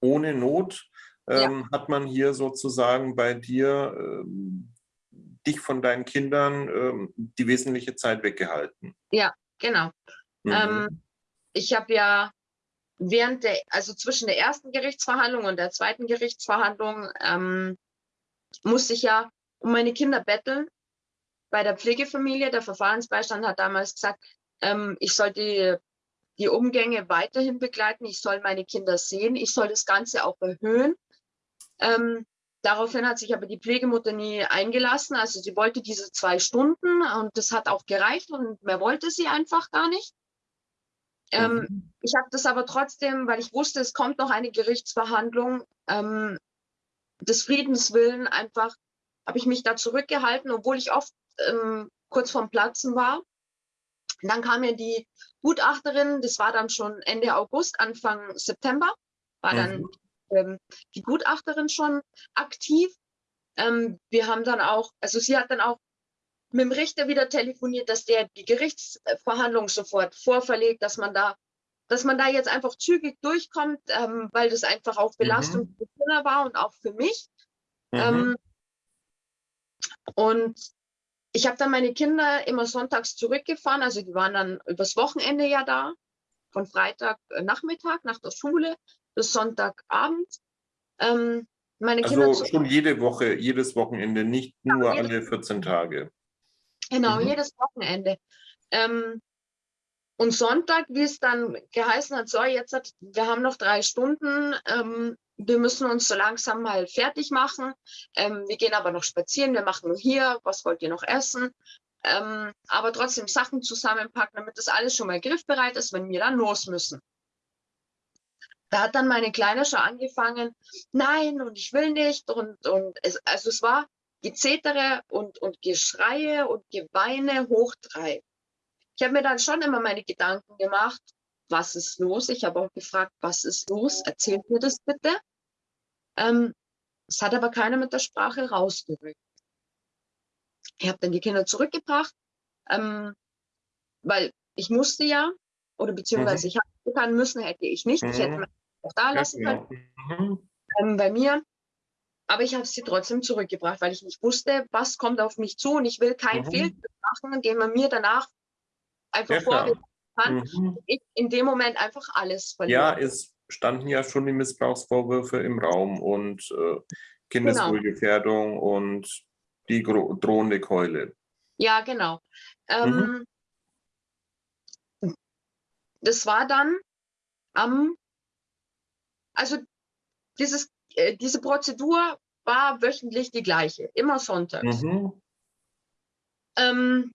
ohne Not ähm, ja. hat man hier sozusagen bei dir ähm, dich von deinen Kindern ähm, die wesentliche Zeit weggehalten. Ja, genau. Mhm. Ähm, ich habe ja während der, also zwischen der ersten Gerichtsverhandlung und der zweiten Gerichtsverhandlung, ähm, musste ich ja um meine Kinder betteln bei der Pflegefamilie. Der Verfahrensbeistand hat damals gesagt, ähm, ich soll die, die Umgänge weiterhin begleiten, ich soll meine Kinder sehen, ich soll das Ganze auch erhöhen. Ähm, daraufhin hat sich aber die Pflegemutter nie eingelassen. Also sie wollte diese zwei Stunden und das hat auch gereicht und mehr wollte sie einfach gar nicht. Ähm, mhm. Ich habe das aber trotzdem, weil ich wusste, es kommt noch eine Gerichtsverhandlung, ähm, des Friedens willen einfach, habe ich mich da zurückgehalten, obwohl ich oft ähm, kurz vorm Platzen war. Und dann kam mir die Gutachterin, das war dann schon Ende August, Anfang September, war dann mhm. ähm, die Gutachterin schon aktiv. Ähm, wir haben dann auch, also sie hat dann auch mit dem Richter wieder telefoniert, dass der die Gerichtsverhandlung sofort vorverlegt, dass man da, dass man da jetzt einfach zügig durchkommt, ähm, weil das einfach auch Belastung mhm. für Kinder war und auch für mich. Mhm. Ähm, und ich habe dann meine Kinder immer sonntags zurückgefahren, also die waren dann übers Wochenende ja da, von Freitag äh, Nachmittag nach der Schule bis Sonntagabend. Ähm, meine also Kinder schon jede Woche, jedes Wochenende, nicht nur ja, alle 14 Tage. Genau, mhm. jedes Wochenende. Ähm, und Sonntag, wie es dann geheißen hat, so, jetzt hat, wir haben noch drei Stunden, ähm, wir müssen uns so langsam mal fertig machen. Ähm, wir gehen aber noch spazieren, wir machen nur hier, was wollt ihr noch essen? Ähm, aber trotzdem Sachen zusammenpacken, damit das alles schon mal griffbereit ist, wenn wir dann los müssen. Da hat dann meine Kleine schon angefangen, nein, und ich will nicht. Und, und es, also es war Gezetere und, und Geschreie und Geweine hoch drei. Ich habe mir dann schon immer meine Gedanken gemacht, was ist los? Ich habe auch gefragt, was ist los? Erzählt mir das bitte. Ähm, es hat aber keiner mit der Sprache rausgerückt. Ich habe dann die Kinder zurückgebracht, ähm, weil ich musste ja, oder beziehungsweise mhm. ich habe müssen, hätte ich nicht. Mhm. Ich hätte mhm. mich auch da lassen können. Mhm. Ähm, bei mir aber ich habe sie trotzdem zurückgebracht, weil ich nicht wusste, was kommt auf mich zu und ich will keinen mhm. Fehltritt machen, den man mir danach einfach ja, vorwerfen kann. Mhm. Ich in dem Moment einfach alles verliere. Ja, es standen ja schon die Missbrauchsvorwürfe im Raum und äh, Kindeswohlgefährdung genau. und die drohende Keule. Ja, genau. Ähm, mhm. Das war dann am, also dieses äh, diese Prozedur war wöchentlich die gleiche, immer sonntags. Mhm. Ähm,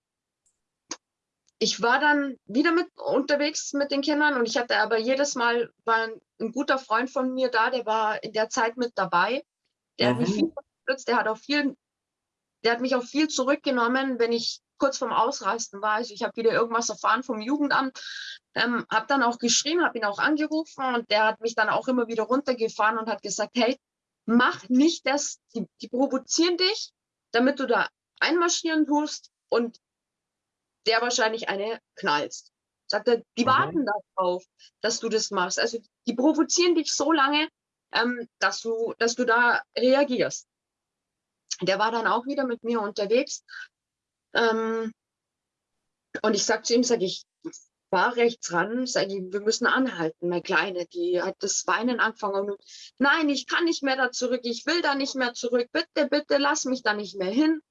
ich war dann wieder mit unterwegs mit den Kindern und ich hatte aber jedes Mal war ein, ein guter Freund von mir da, der war in der Zeit mit dabei. Der mhm. hat mich mhm. viel unterstützt, der hat auch viel, der hat mich auch viel zurückgenommen, wenn ich kurz vorm Ausreisten war. Also ich habe wieder irgendwas erfahren vom Jugendamt, ähm, habe dann auch geschrieben, habe ihn auch angerufen und der hat mich dann auch immer wieder runtergefahren und hat gesagt, hey, mach nicht das, die, die provozieren dich, damit du da einmarschieren tust und der wahrscheinlich eine knallst. Sagt er, die mhm. warten darauf, dass du das machst. Also die provozieren dich so lange, ähm, dass, du, dass du da reagierst. Der war dann auch wieder mit mir unterwegs. Ähm, und ich sag zu ihm, sag ich, war rechts ran, sage ich, wir müssen anhalten, meine Kleine, die hat das Weinen angefangen und nein, ich kann nicht mehr da zurück, ich will da nicht mehr zurück, bitte, bitte, lass mich da nicht mehr hin.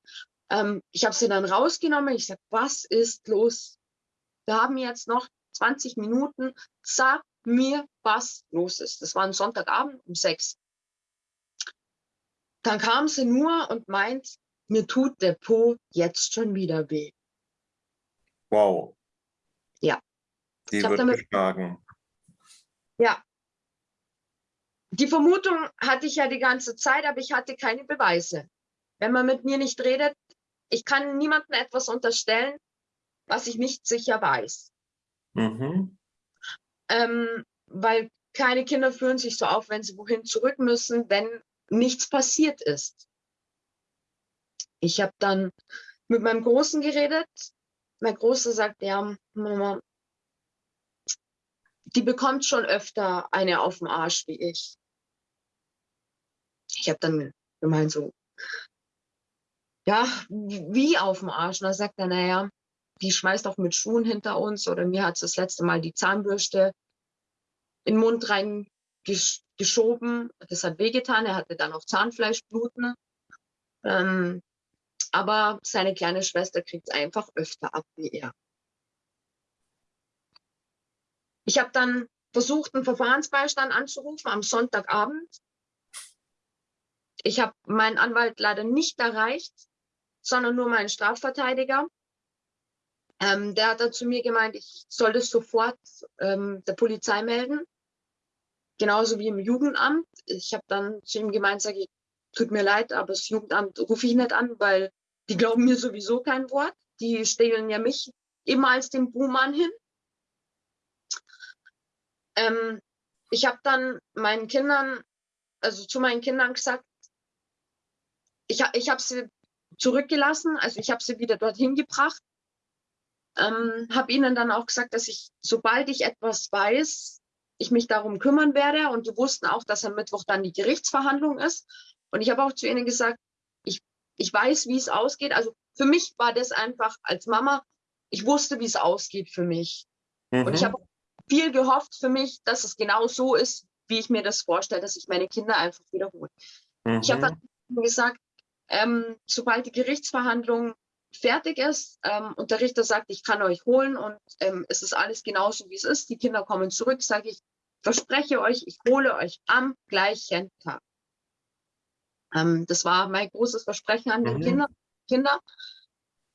Ähm, ich habe sie dann rausgenommen, ich sage, was ist los? Wir haben jetzt noch 20 Minuten, sag mir, was los ist. Das war ein Sonntagabend um sechs. Dann kam sie nur und meint, mir tut der Po jetzt schon wieder weh. Wow. Die wird damit, geschlagen. Ja. Die Vermutung hatte ich ja die ganze Zeit, aber ich hatte keine Beweise. Wenn man mit mir nicht redet, ich kann niemandem etwas unterstellen, was ich nicht sicher weiß. Mhm. Ähm, weil keine Kinder fühlen sich so auf, wenn sie wohin zurück müssen, wenn nichts passiert ist. Ich habe dann mit meinem Großen geredet. Mein Großer sagt, ja, Mama, die bekommt schon öfter eine auf den Arsch wie ich. Ich habe dann gemeint so, ja, wie auf dem Arsch? Und da sagt er, naja, die schmeißt auch mit Schuhen hinter uns oder mir hat das letzte Mal die Zahnbürste in den Mund reingeschoben. Das hat wehgetan. Er hatte dann auch Zahnfleischbluten. Ähm, aber seine kleine Schwester kriegt es einfach öfter ab wie er. Ich habe dann versucht, einen Verfahrensbeistand anzurufen am Sonntagabend. Ich habe meinen Anwalt leider nicht erreicht, sondern nur meinen Strafverteidiger. Ähm, der hat dann zu mir gemeint, ich soll das sofort ähm, der Polizei melden genauso wie im Jugendamt. Ich habe dann zu ihm gemeint, sage ich, tut mir leid, aber das Jugendamt rufe ich nicht an, weil die glauben mir sowieso kein Wort. Die stellen ja mich immer als den Buhmann hin. Ähm, ich habe dann meinen Kindern, also zu meinen Kindern gesagt, ich, ich habe sie zurückgelassen, also ich habe sie wieder dorthin gebracht. Ähm, habe ihnen dann auch gesagt, dass ich, sobald ich etwas weiß, ich mich darum kümmern werde. Und die wussten auch, dass am Mittwoch dann die Gerichtsverhandlung ist. Und ich habe auch zu ihnen gesagt, ich, ich weiß, wie es ausgeht. Also für mich war das einfach als Mama, ich wusste, wie es ausgeht für mich. Mhm. Und ich habe viel gehofft für mich, dass es genau so ist, wie ich mir das vorstelle, dass ich meine Kinder einfach wiederhole. Mhm. Ich habe dann gesagt, ähm, sobald die Gerichtsverhandlung fertig ist ähm, und der Richter sagt, ich kann euch holen und ähm, es ist alles genauso, wie es ist, die Kinder kommen zurück, sage ich, verspreche euch, ich hole euch am gleichen Tag. Ähm, das war mein großes Versprechen an die mhm. Kinder. Kinder.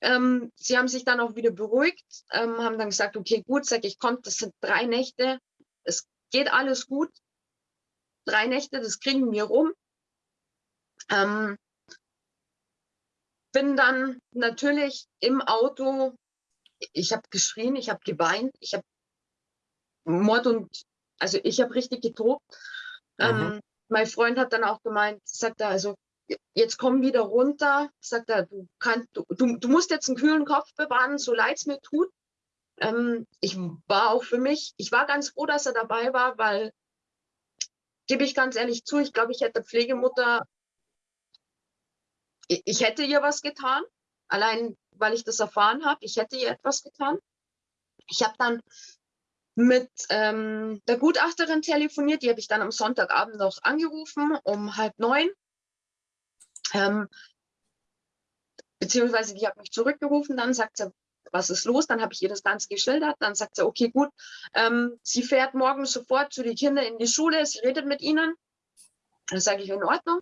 Ähm, sie haben sich dann auch wieder beruhigt, ähm, haben dann gesagt, okay, gut, sag ich, kommt, das sind drei Nächte, es geht alles gut. Drei Nächte, das kriegen wir rum. Ähm, bin dann natürlich im Auto, ich habe geschrien, ich habe geweint, ich habe Mord und, also ich habe richtig getobt. Mhm. Ähm, mein Freund hat dann auch gemeint, sagt er, also jetzt komm wieder runter, sagt er, du, kannst, du, du, du musst jetzt einen kühlen Kopf bewahren, so leid es mir tut. Ähm, ich war auch für mich, ich war ganz froh, dass er dabei war, weil, gebe ich ganz ehrlich zu, ich glaube, ich hätte Pflegemutter ich hätte ihr was getan, allein weil ich das erfahren habe. Ich hätte ihr etwas getan. Ich habe dann mit ähm, der Gutachterin telefoniert, die habe ich dann am Sonntagabend noch angerufen, um halb neun. Ähm, beziehungsweise die hat mich zurückgerufen, dann sagt sie, was ist los? Dann habe ich ihr das Ganze geschildert. Dann sagt sie, okay, gut, ähm, sie fährt morgen sofort zu den Kindern in die Schule, sie redet mit ihnen. Dann sage ich, in Ordnung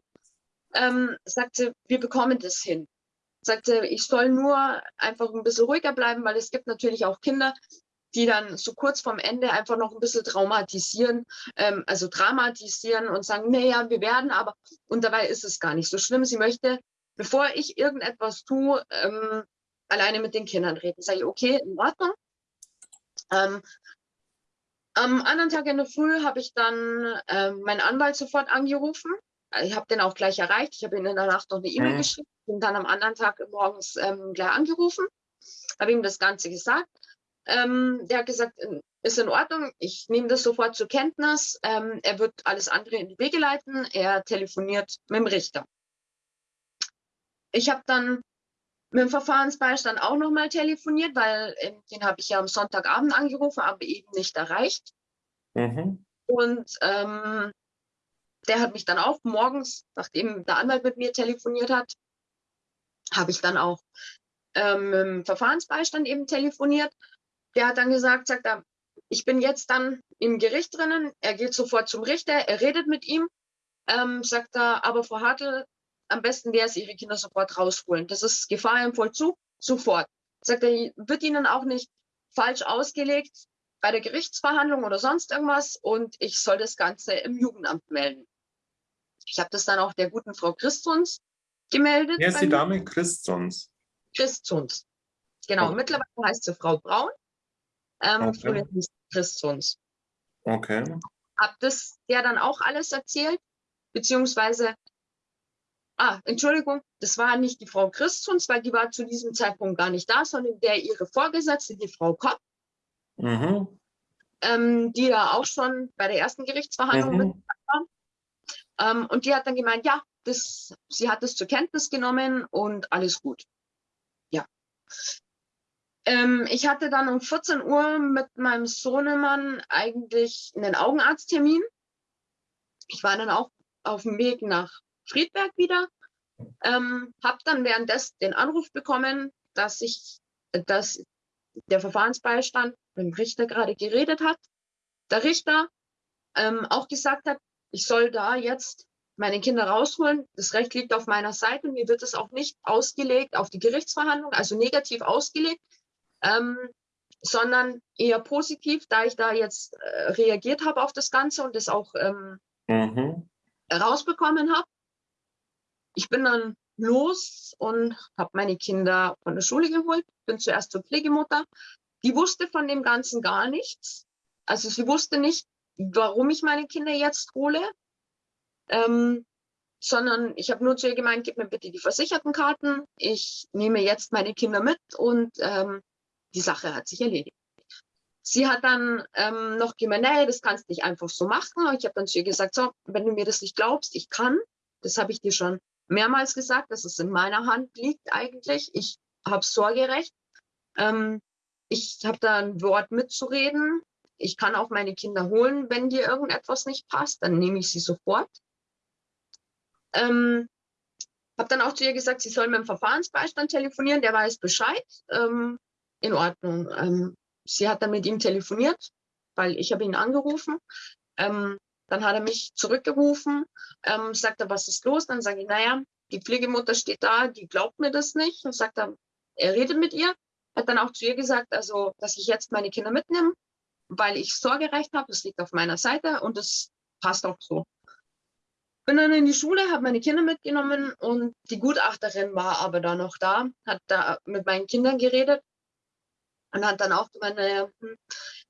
ähm, sagte, wir bekommen das hin. Sagte, ich soll nur einfach ein bisschen ruhiger bleiben, weil es gibt natürlich auch Kinder, die dann so kurz vorm Ende einfach noch ein bisschen traumatisieren, ähm, also dramatisieren und sagen, naja, wir werden aber, und dabei ist es gar nicht so schlimm. Sie möchte, bevor ich irgendetwas tue, ähm, alleine mit den Kindern reden. Sage ich, okay, in Ordnung. Ähm, am anderen Tag in der Früh habe ich dann ähm, meinen Anwalt sofort angerufen ich habe den auch gleich erreicht. Ich habe ihm in der Nacht noch eine E-Mail mhm. geschrieben und dann am anderen Tag morgens ähm, gleich angerufen, habe ihm das Ganze gesagt. Ähm, der hat gesagt, äh, ist in Ordnung, ich nehme das sofort zur Kenntnis. Ähm, er wird alles andere in die Wege leiten. Er telefoniert mit dem Richter. Ich habe dann mit dem Verfahrensbeistand auch nochmal telefoniert, weil ähm, den habe ich ja am Sonntagabend angerufen, aber eben nicht erreicht. Mhm. Und ähm, der hat mich dann auch morgens, nachdem der Anwalt mit mir telefoniert hat, habe ich dann auch ähm, im Verfahrensbeistand eben telefoniert. Der hat dann gesagt, sagt er, ich bin jetzt dann im Gericht drinnen, er geht sofort zum Richter, er redet mit ihm, ähm, sagt er, aber Frau Hartl, am besten wäre es, Ihre Kinder sofort rausholen. Das ist Gefahr im Vollzug, sofort. Sagt er, wird Ihnen auch nicht falsch ausgelegt bei der Gerichtsverhandlung oder sonst irgendwas und ich soll das Ganze im Jugendamt melden. Ich habe das dann auch der guten Frau Christons gemeldet. Wer ist die Dame Christons? Christons. Genau, oh. mittlerweile heißt sie Frau Braun. Ähm, okay. Christons. Okay. Hab das der dann auch alles erzählt, beziehungsweise, ah, Entschuldigung, das war nicht die Frau Christons, weil die war zu diesem Zeitpunkt gar nicht da, sondern der ihre Vorgesetzte, die Frau Kopp, mhm. ähm, die da auch schon bei der ersten Gerichtsverhandlung mhm. mit war. Ähm, und die hat dann gemeint, ja, das, sie hat es zur Kenntnis genommen und alles gut. Ja. Ähm, ich hatte dann um 14 Uhr mit meinem Sohnemann eigentlich einen Augenarzttermin. Ich war dann auch auf dem Weg nach Friedberg wieder. Ähm, habe dann währenddessen den Anruf bekommen, dass ich, dass der Verfahrensbeistand mit dem Richter gerade geredet hat. Der Richter ähm, auch gesagt hat, ich soll da jetzt meine Kinder rausholen. Das Recht liegt auf meiner Seite. Mir wird es auch nicht ausgelegt auf die Gerichtsverhandlung, also negativ ausgelegt, ähm, sondern eher positiv, da ich da jetzt äh, reagiert habe auf das Ganze und das auch ähm, mhm. rausbekommen habe. Ich bin dann los und habe meine Kinder von der Schule geholt, bin zuerst zur Pflegemutter. Die wusste von dem Ganzen gar nichts. Also sie wusste nicht, warum ich meine Kinder jetzt hole, ähm, sondern ich habe nur zu ihr gemeint, gib mir bitte die versicherten Karten, ich nehme jetzt meine Kinder mit und ähm, die Sache hat sich erledigt. Sie hat dann ähm, noch gemeint, nee, das kannst du nicht einfach so machen. Ich habe dann zu ihr gesagt, so, wenn du mir das nicht glaubst, ich kann, das habe ich dir schon mehrmals gesagt, dass es in meiner Hand liegt eigentlich. Ich habe Sorgerecht. Ähm, ich habe da ein Wort mitzureden. Ich kann auch meine Kinder holen, wenn dir irgendetwas nicht passt, dann nehme ich sie sofort. Ähm, habe dann auch zu ihr gesagt, sie soll mit dem Verfahrensbeistand telefonieren, der weiß Bescheid. Ähm, in Ordnung. Ähm, sie hat dann mit ihm telefoniert, weil ich habe ihn angerufen. Ähm, dann hat er mich zurückgerufen, ähm, sagt er, was ist los? Dann sage ich, naja, die Pflegemutter steht da, die glaubt mir das nicht. Und sagt er, er redet mit ihr. Hat dann auch zu ihr gesagt, also, dass ich jetzt meine Kinder mitnehme, weil ich Sorgerecht habe, das liegt auf meiner Seite und das passt auch so. Bin dann in die Schule, habe meine Kinder mitgenommen und die Gutachterin war aber da noch da, hat da mit meinen Kindern geredet und hat dann auch gemeint, naja, hm,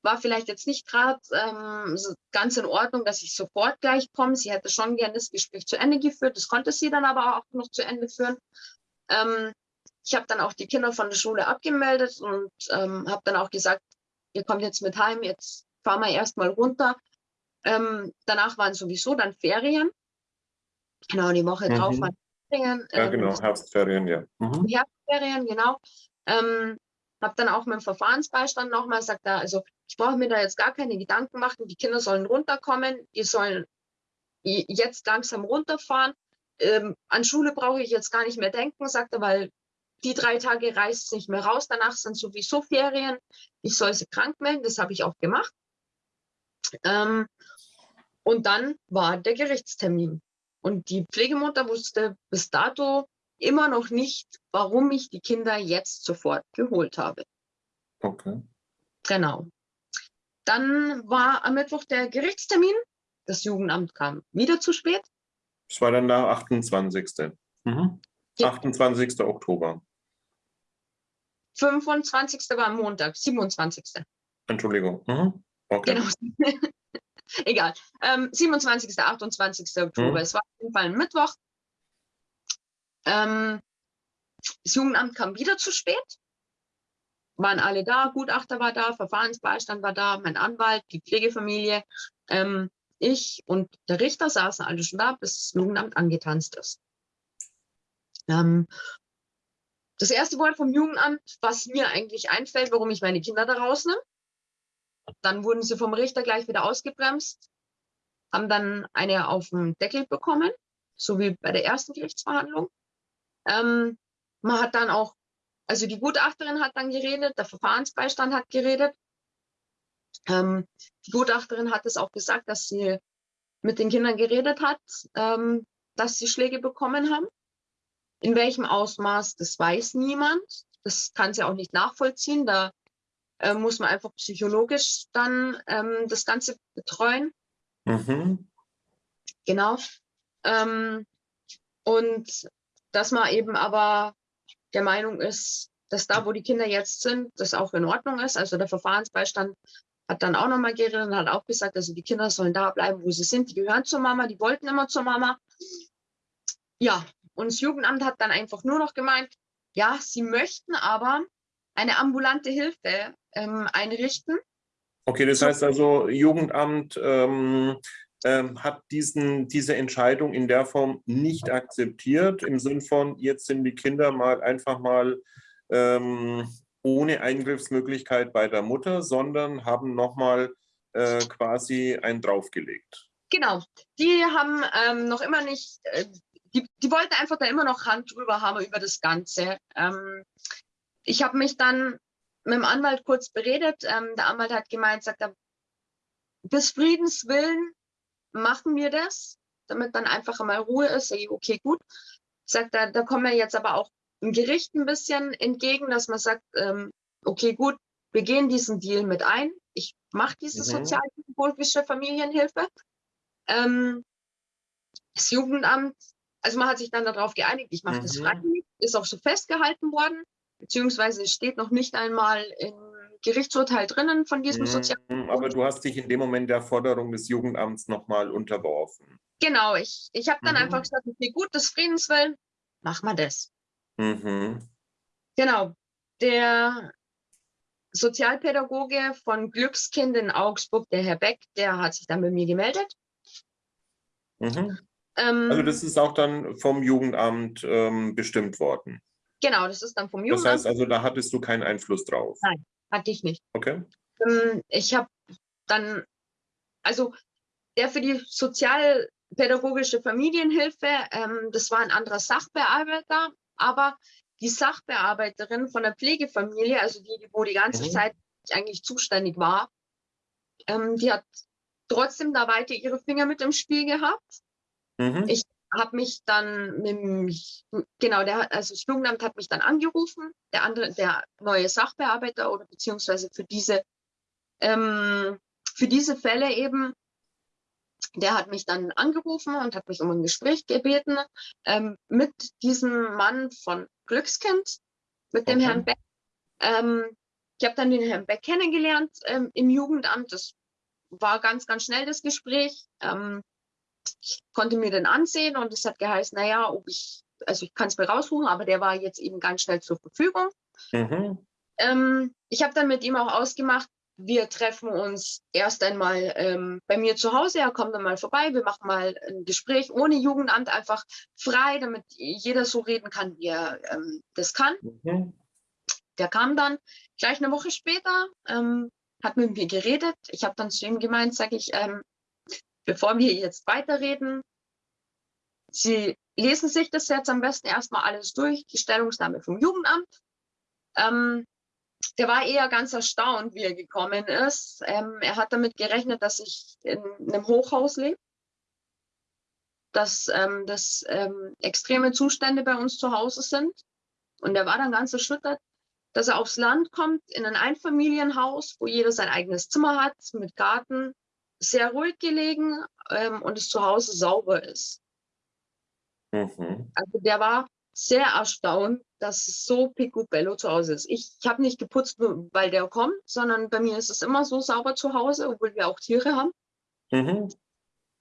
war vielleicht jetzt nicht gerade ähm, ganz in Ordnung, dass ich sofort gleich komme. Sie hätte schon gerne das Gespräch zu Ende geführt. Das konnte sie dann aber auch noch zu Ende führen. Ähm, ich habe dann auch die Kinder von der Schule abgemeldet und ähm, habe dann auch gesagt, ihr kommt jetzt mit heim, jetzt fahren wir erstmal runter. Ähm, danach waren sowieso dann Ferien. Genau, die Woche mhm. drauf waren Ferien. Ja, ähm, genau, Herbstferien, ja. Mhm. Herbstferien, genau. Ähm, habe dann auch mit Verfahrensbeistand nochmal gesagt, da, also ich brauche mir da jetzt gar keine Gedanken machen, die Kinder sollen runterkommen, die sollen jetzt langsam runterfahren. Ähm, an Schule brauche ich jetzt gar nicht mehr denken, sagt er, weil die drei Tage reist es nicht mehr raus, danach sind sowieso Ferien. Ich soll sie krank melden, das habe ich auch gemacht. Ähm, und dann war der Gerichtstermin. Und die Pflegemutter wusste bis dato immer noch nicht, warum ich die Kinder jetzt sofort geholt habe. Okay. Genau. Dann war am Mittwoch der Gerichtstermin. Das Jugendamt kam wieder zu spät. Es war dann der 28. Mhm. Ja. 28. Oktober. 25. war Montag, 27. Entschuldigung. Mhm. Okay. Genau. Egal. Ähm, 27., 28. Oktober. Mhm. Es war auf jeden Fall ein Mittwoch. Ähm, das Jugendamt kam wieder zu spät. Waren alle da, Gutachter war da, Verfahrensbeistand war da, mein Anwalt, die Pflegefamilie, ähm, ich und der Richter saßen alle schon da, bis das Jugendamt angetanzt ist. Ähm, das erste Wort vom Jugendamt, was mir eigentlich einfällt, warum ich meine Kinder da rausnehme, dann wurden sie vom Richter gleich wieder ausgebremst, haben dann eine auf den Deckel bekommen, so wie bei der ersten Gerichtsverhandlung. Ähm, man hat dann auch, also die Gutachterin hat dann geredet, der Verfahrensbeistand hat geredet. Ähm, die Gutachterin hat es auch gesagt, dass sie mit den Kindern geredet hat, ähm, dass sie Schläge bekommen haben. In welchem Ausmaß, das weiß niemand. Das kann sie auch nicht nachvollziehen. Da äh, muss man einfach psychologisch dann ähm, das Ganze betreuen. Mhm. Genau. Ähm, und dass man eben aber der Meinung ist, dass da, wo die Kinder jetzt sind, das auch in Ordnung ist. Also der Verfahrensbeistand hat dann auch nochmal geredet und hat auch gesagt, also die Kinder sollen da bleiben, wo sie sind. Die gehören zur Mama, die wollten immer zur Mama. Ja, und das Jugendamt hat dann einfach nur noch gemeint, ja, sie möchten aber eine ambulante Hilfe ähm, einrichten. Okay, das heißt also, Jugendamt ähm, ähm, hat diesen, diese Entscheidung in der Form nicht akzeptiert, im Sinn von, jetzt sind die Kinder mal einfach mal ähm, ohne Eingriffsmöglichkeit bei der Mutter, sondern haben nochmal äh, quasi einen draufgelegt. Genau, die haben ähm, noch immer nicht, äh, die, die wollten einfach da immer noch Hand drüber haben über das Ganze. Ähm, ich habe mich dann mit dem Anwalt kurz beredet. Ähm, der Anwalt hat gemeint, sagt er, des Friedens willen machen wir das, damit dann einfach mal Ruhe ist. Sag ich, okay, gut. Sagt er, da kommen wir jetzt aber auch im Gericht ein bisschen entgegen, dass man sagt, ähm, okay, gut, wir gehen diesen Deal mit ein. Ich mache diese mhm. sozialpädagogische Familienhilfe. Ähm, das Jugendamt, also man hat sich dann darauf geeinigt, ich mache mhm. das freiwillig, ist auch so festgehalten worden, beziehungsweise steht noch nicht einmal im Gerichtsurteil drinnen von diesem mhm. Sozial. Aber du hast dich in dem Moment der Forderung des Jugendamts nochmal unterworfen. Genau, ich, ich habe dann mhm. einfach gesagt, okay, gut, des Friedens willen, mach mal das. Mhm. Genau. Der Sozialpädagoge von Glückskind in Augsburg, der Herr Beck, der hat sich dann bei mir gemeldet. Mhm. Ähm, also das ist auch dann vom Jugendamt ähm, bestimmt worden. Genau, das ist dann vom Jugendamt. Das heißt also, da hattest du keinen Einfluss drauf? Nein, hatte ich nicht. Okay. Ähm, ich habe dann, also der für die sozialpädagogische Familienhilfe, ähm, das war ein anderer Sachbearbeiter, aber die Sachbearbeiterin von der Pflegefamilie, also die, wo die ganze mhm. Zeit eigentlich zuständig war, ähm, die hat trotzdem da weiter ihre Finger mit im Spiel gehabt. Mhm. Ich habe mich dann mit dem, genau, der, also das Jugendamt hat mich dann angerufen, der andere, der neue Sachbearbeiter oder beziehungsweise für diese, ähm, für diese Fälle eben der hat mich dann angerufen und hat mich um ein Gespräch gebeten ähm, mit diesem Mann von Glückskind, mit dem okay. Herrn Beck. Ähm, ich habe dann den Herrn Beck kennengelernt ähm, im Jugendamt. Das war ganz, ganz schnell das Gespräch. Ähm, konnte mir den ansehen und es hat geheißen, naja, ob ich, also ich kann es mir raussuchen, aber der war jetzt eben ganz schnell zur Verfügung. Mhm. Ähm, ich habe dann mit ihm auch ausgemacht, wir treffen uns erst einmal ähm, bei mir zu Hause. Er kommt dann mal vorbei. Wir machen mal ein Gespräch ohne Jugendamt, einfach frei, damit jeder so reden kann, wie er ähm, das kann. Mhm. Der kam dann gleich eine Woche später, ähm, hat mit mir geredet. Ich habe dann zu ihm gemeint, sage ich, ähm, bevor wir jetzt weiterreden, Sie lesen sich das jetzt am besten erstmal alles durch, die Stellungnahme vom Jugendamt. Ähm, der war eher ganz erstaunt, wie er gekommen ist. Ähm, er hat damit gerechnet, dass ich in einem Hochhaus lebe, dass ähm, das ähm, extreme Zustände bei uns zu Hause sind. Und er war dann ganz erschüttert, dass er aufs Land kommt, in ein Einfamilienhaus, wo jeder sein eigenes Zimmer hat, mit Garten, sehr ruhig gelegen ähm, und es zu Hause sauber ist. Mhm. Also der war sehr erstaunt, dass es so picobello zu Hause ist. Ich, ich habe nicht geputzt, weil der kommt, sondern bei mir ist es immer so sauber zu Hause, obwohl wir auch Tiere haben. Mhm.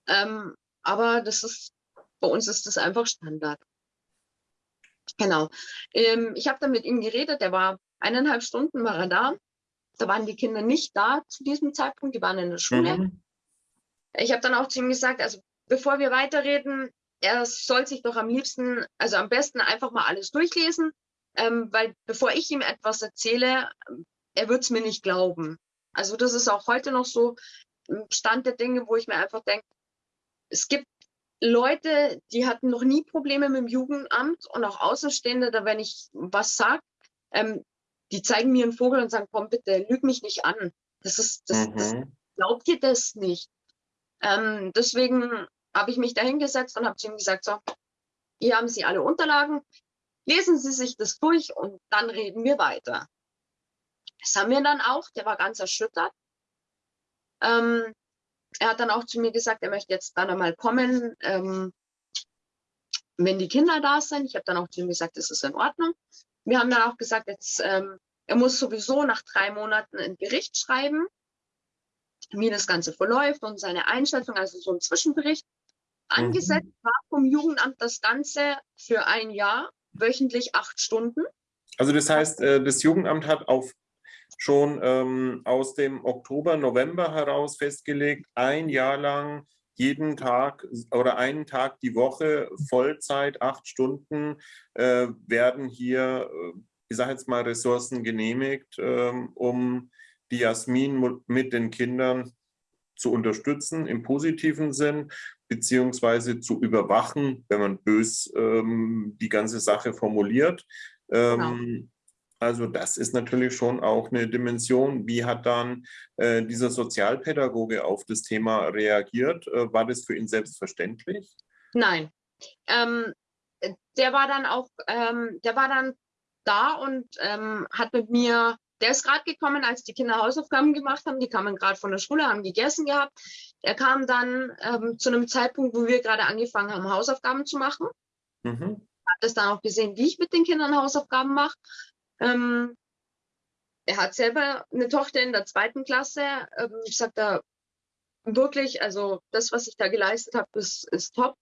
Ähm, aber das ist, bei uns ist das einfach Standard. Genau. Ähm, ich habe dann mit ihm geredet, der war eineinhalb Stunden war er da. Da waren die Kinder nicht da zu diesem Zeitpunkt, die waren in der Schule. Mhm. Ich habe dann auch zu ihm gesagt, also bevor wir weiterreden, er soll sich doch am liebsten, also am besten einfach mal alles durchlesen, ähm, weil bevor ich ihm etwas erzähle, er wird es mir nicht glauben. Also das ist auch heute noch so ein Stand der Dinge, wo ich mir einfach denke, es gibt Leute, die hatten noch nie Probleme mit dem Jugendamt und auch Außenstehende, da wenn ich was sage, ähm, die zeigen mir einen Vogel und sagen, komm bitte, lüg mich nicht an. Das ist, das, mhm. das glaubt ihr das nicht. Ähm, deswegen habe ich mich da hingesetzt und habe zu ihm gesagt, so, hier haben Sie alle Unterlagen, lesen Sie sich das durch und dann reden wir weiter. Das haben wir dann auch, der war ganz erschüttert. Ähm, er hat dann auch zu mir gesagt, er möchte jetzt dann einmal kommen, ähm, wenn die Kinder da sind. Ich habe dann auch zu ihm gesagt, das ist in Ordnung. wir haben dann auch gesagt, jetzt, ähm, er muss sowieso nach drei Monaten ein Bericht schreiben, wie das Ganze verläuft und seine Einschätzung, also so ein Zwischenbericht. Mhm. Angesetzt war vom Jugendamt das Ganze für ein Jahr, wöchentlich acht Stunden. Also das heißt, äh, das Jugendamt hat auf schon ähm, aus dem Oktober, November heraus festgelegt, ein Jahr lang jeden Tag oder einen Tag die Woche Vollzeit, acht Stunden, äh, werden hier, äh, ich sage jetzt mal, Ressourcen genehmigt, äh, um die Jasmin mit den Kindern zu unterstützen im positiven Sinn, beziehungsweise zu überwachen, wenn man bös ähm, die ganze Sache formuliert. Genau. Ähm, also das ist natürlich schon auch eine Dimension. Wie hat dann äh, dieser Sozialpädagoge auf das Thema reagiert? Äh, war das für ihn selbstverständlich? Nein. Ähm, der war dann auch, ähm, der war dann da und ähm, hat mit mir, der ist gerade gekommen, als die Kinder Hausaufgaben gemacht haben. Die kamen gerade von der Schule, haben gegessen gehabt. Er kam dann ähm, zu einem Zeitpunkt, wo wir gerade angefangen haben, Hausaufgaben zu machen. Mhm. Hat das dann auch gesehen, wie ich mit den Kindern Hausaufgaben mache. Ähm, er hat selber eine Tochter in der zweiten Klasse. Ähm, ich sage da wirklich, also das, was ich da geleistet habe, ist, ist top.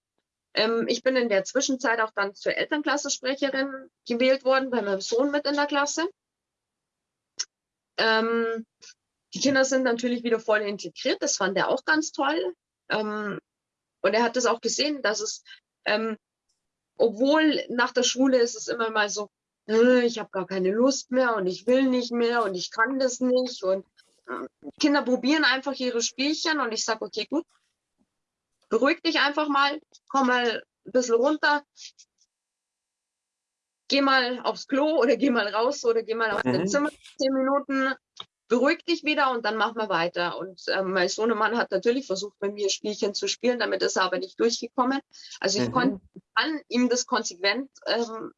Ähm, ich bin in der Zwischenzeit auch dann zur Elternklassensprecherin gewählt worden, bei meinem Sohn mit in der Klasse. Ähm, die Kinder sind natürlich wieder voll integriert, das fand er auch ganz toll. Ähm, und er hat das auch gesehen, dass es, ähm, obwohl nach der Schule ist es immer mal so, ich habe gar keine Lust mehr und ich will nicht mehr und ich kann das nicht. Und äh, Kinder probieren einfach ihre Spielchen und ich sage, okay, gut, beruhig dich einfach mal, komm mal ein bisschen runter, geh mal aufs Klo oder geh mal raus oder geh mal auf mhm. dein Zimmer, zehn Minuten, beruhig dich wieder und dann machen wir weiter. Und äh, mein Sohnemann hat natürlich versucht, mit mir Spielchen zu spielen, damit ist er aber nicht durchgekommen. Also ich mhm. konnte ihm das konsequent ähm,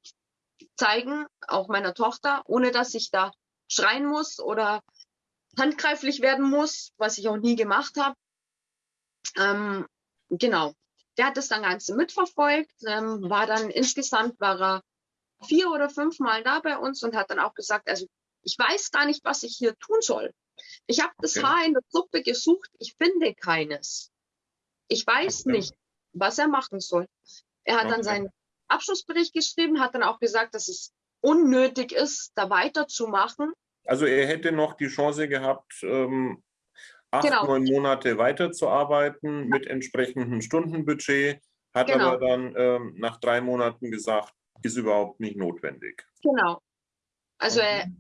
zeigen, auch meiner Tochter, ohne dass ich da schreien muss oder handgreiflich werden muss, was ich auch nie gemacht habe. Ähm, genau. Der hat das dann Ganze mitverfolgt, ähm, war dann insgesamt war er vier oder fünf Mal da bei uns und hat dann auch gesagt, also ich weiß gar nicht, was ich hier tun soll. Ich habe das okay. Haar in der Suppe gesucht, ich finde keines. Ich weiß okay. nicht, was er machen soll. Er hat okay. dann seinen Abschlussbericht geschrieben, hat dann auch gesagt, dass es unnötig ist, da weiterzumachen. Also er hätte noch die Chance gehabt, ähm, acht, genau. neun Monate weiterzuarbeiten mit entsprechendem Stundenbudget, hat genau. aber dann ähm, nach drei Monaten gesagt, ist überhaupt nicht notwendig. Genau. Also okay.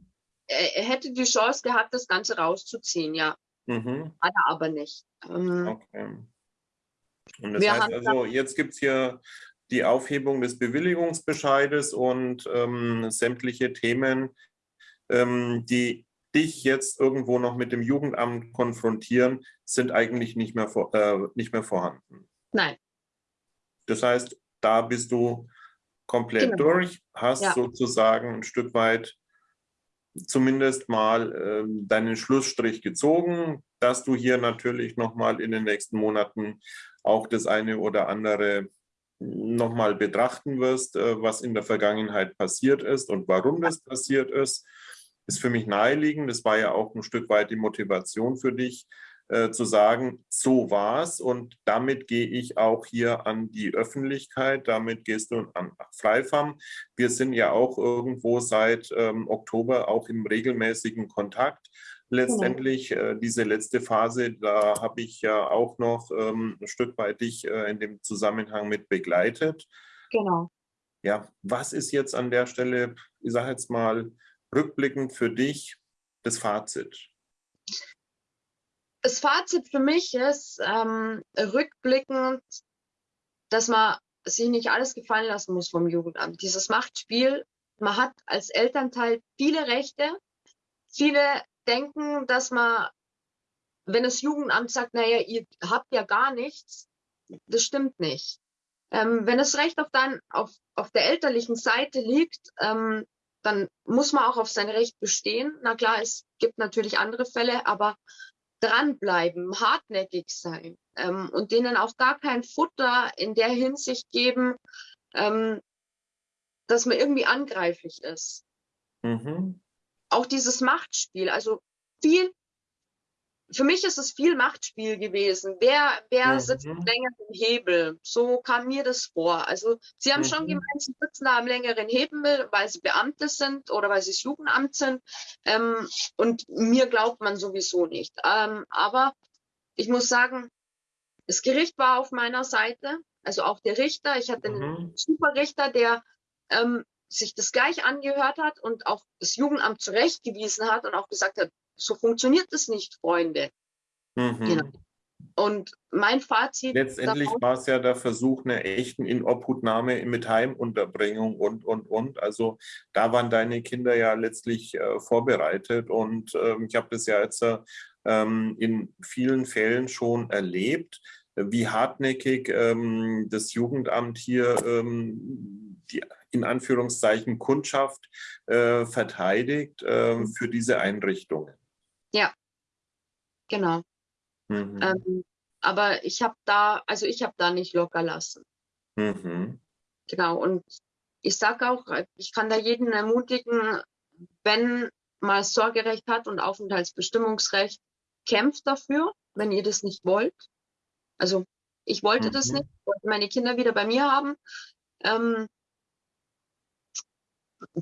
er, er, hätte die Chance gehabt, das Ganze rauszuziehen, ja. Mhm. Hat er aber nicht. Ähm, okay. Und das heißt also, jetzt gibt es hier die Aufhebung des Bewilligungsbescheides und ähm, sämtliche Themen, ähm, die dich jetzt irgendwo noch mit dem Jugendamt konfrontieren, sind eigentlich nicht mehr, vor, äh, nicht mehr vorhanden. Nein. Das heißt, da bist du komplett genau. durch, hast ja. sozusagen ein Stück weit zumindest mal äh, deinen Schlussstrich gezogen, dass du hier natürlich nochmal in den nächsten Monaten auch das eine oder andere nochmal betrachten wirst, äh, was in der Vergangenheit passiert ist und warum das passiert ist, ist für mich naheliegend. Das war ja auch ein Stück weit die Motivation für dich, äh, zu sagen, so war es und damit gehe ich auch hier an die Öffentlichkeit, damit gehst du an Freifam. Wir sind ja auch irgendwo seit ähm, Oktober auch im regelmäßigen Kontakt letztendlich äh, diese letzte Phase, da habe ich ja auch noch ähm, ein Stück weit dich äh, in dem Zusammenhang mit begleitet. Genau. Ja, was ist jetzt an der Stelle, ich sage jetzt mal, rückblickend für dich das Fazit? Das Fazit für mich ist ähm, rückblickend, dass man sich nicht alles gefallen lassen muss vom Jugendamt. Dieses Machtspiel, man hat als Elternteil viele Rechte, viele denken, dass man, wenn das Jugendamt sagt, naja, ihr habt ja gar nichts, das stimmt nicht. Ähm, wenn das Recht auf, dann, auf, auf der elterlichen Seite liegt, ähm, dann muss man auch auf sein Recht bestehen. Na klar, es gibt natürlich andere Fälle, aber dranbleiben, hartnäckig sein ähm, und denen auch gar kein Futter in der Hinsicht geben, ähm, dass man irgendwie angreiflich ist. Mhm. Auch dieses Machtspiel, also viel, für mich ist es viel Machtspiel gewesen. Wer, wer mhm. sitzt länger im Hebel? So kam mir das vor. Also sie haben mhm. schon gemeint, sie sitzen da am längeren Hebel, weil sie Beamte sind oder weil sie das Jugendamt sind. Ähm, und mir glaubt man sowieso nicht. Ähm, aber ich muss sagen, das Gericht war auf meiner Seite, also auch der Richter. Ich hatte mhm. einen super Richter, der ähm, sich das gleich angehört hat und auch das Jugendamt zurechtgewiesen hat und auch gesagt hat, so funktioniert es nicht, Freunde. Mhm. Genau. Und mein Fazit. Letztendlich war es ja der Versuch einer echten Inobhutnahme mit Heimunterbringung und, und, und. Also da waren deine Kinder ja letztlich äh, vorbereitet. Und äh, ich habe das ja jetzt äh, in vielen Fällen schon erlebt, wie hartnäckig ähm, das Jugendamt hier ähm, die in Anführungszeichen Kundschaft äh, verteidigt äh, für diese Einrichtungen. Ja, genau. Mhm. Ähm, aber ich habe da, also ich habe da nicht locker lassen. Mhm. Genau. Und ich sage auch, ich kann da jeden ermutigen, wenn mal Sorgerecht hat und Aufenthaltsbestimmungsrecht, kämpft dafür, wenn ihr das nicht wollt. Also ich wollte mhm. das nicht, wollte meine Kinder wieder bei mir haben. Ähm,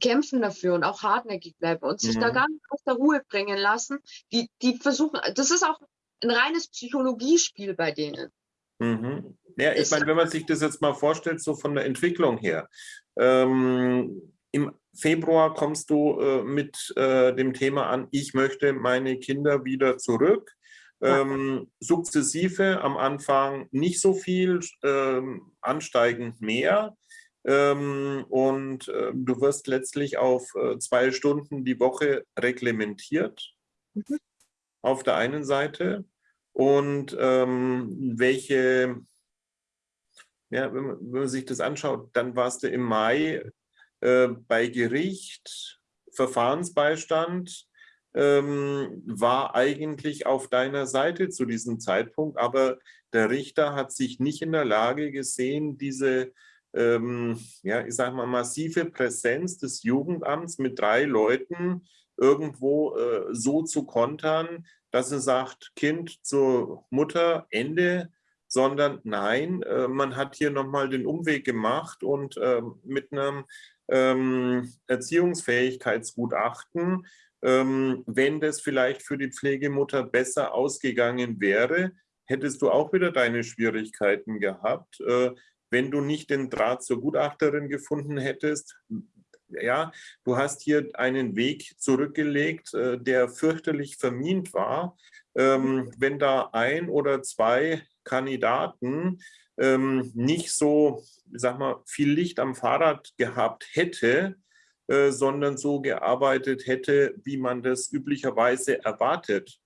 kämpfen dafür und auch hartnäckig bleiben und sich mhm. da gar nicht aus der Ruhe bringen lassen. Die, die versuchen, das ist auch ein reines Psychologiespiel bei denen. Mhm. Ja, ich meine, wenn man sich das jetzt mal vorstellt, so von der Entwicklung her. Ähm, Im Februar kommst du äh, mit äh, dem Thema an, ich möchte meine Kinder wieder zurück. Ähm, sukzessive am Anfang nicht so viel, ähm, ansteigend mehr. Ähm, und äh, du wirst letztlich auf äh, zwei Stunden die Woche reglementiert. Mhm. Auf der einen Seite. Und ähm, welche, ja, wenn man, wenn man, sich das anschaut, dann warst du im Mai äh, bei Gericht, Verfahrensbeistand, ähm, war eigentlich auf deiner Seite zu diesem Zeitpunkt, aber der Richter hat sich nicht in der Lage gesehen, diese ähm, ja, ich sage mal, massive Präsenz des Jugendamts mit drei Leuten irgendwo äh, so zu kontern, dass er sagt, Kind zur Mutter, Ende, sondern nein, äh, man hat hier nochmal den Umweg gemacht und äh, mit einem ähm, Erziehungsfähigkeitsgutachten, ähm, wenn das vielleicht für die Pflegemutter besser ausgegangen wäre, hättest du auch wieder deine Schwierigkeiten gehabt. Wenn du nicht den Draht zur Gutachterin gefunden hättest. Ja, du hast hier einen Weg zurückgelegt, äh, der fürchterlich vermint war. Ähm, wenn da ein oder zwei Kandidaten ähm, nicht so, sag mal, viel Licht am Fahrrad gehabt hätte, äh, sondern so gearbeitet hätte, wie man das üblicherweise erwartet.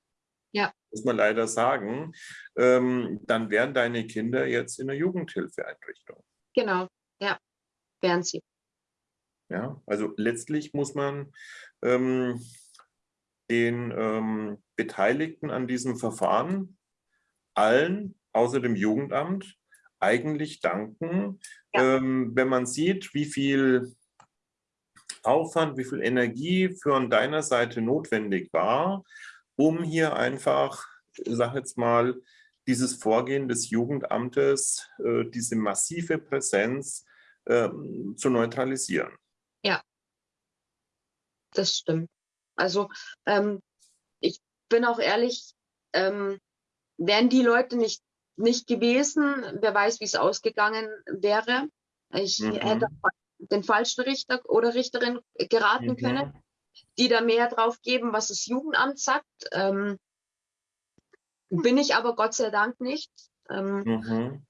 Muss man leider sagen, ähm, dann wären deine Kinder jetzt in der Jugendhilfeeinrichtung. Genau, ja, wären sie. Ja, also letztlich muss man ähm, den ähm, Beteiligten an diesem Verfahren, allen außer dem Jugendamt, eigentlich danken, ja. ähm, wenn man sieht, wie viel Aufwand, wie viel Energie für deiner Seite notwendig war, um hier einfach, sage jetzt mal, dieses Vorgehen des Jugendamtes, äh, diese massive Präsenz äh, zu neutralisieren. Ja, das stimmt. Also ähm, ich bin auch ehrlich, ähm, wären die Leute nicht, nicht gewesen, wer weiß, wie es ausgegangen wäre. Ich mhm. hätte den falschen Richter oder Richterin geraten mhm. können die da mehr drauf geben, was das Jugendamt sagt. Ähm, bin ich aber Gott sei Dank nicht. Ähm, mhm.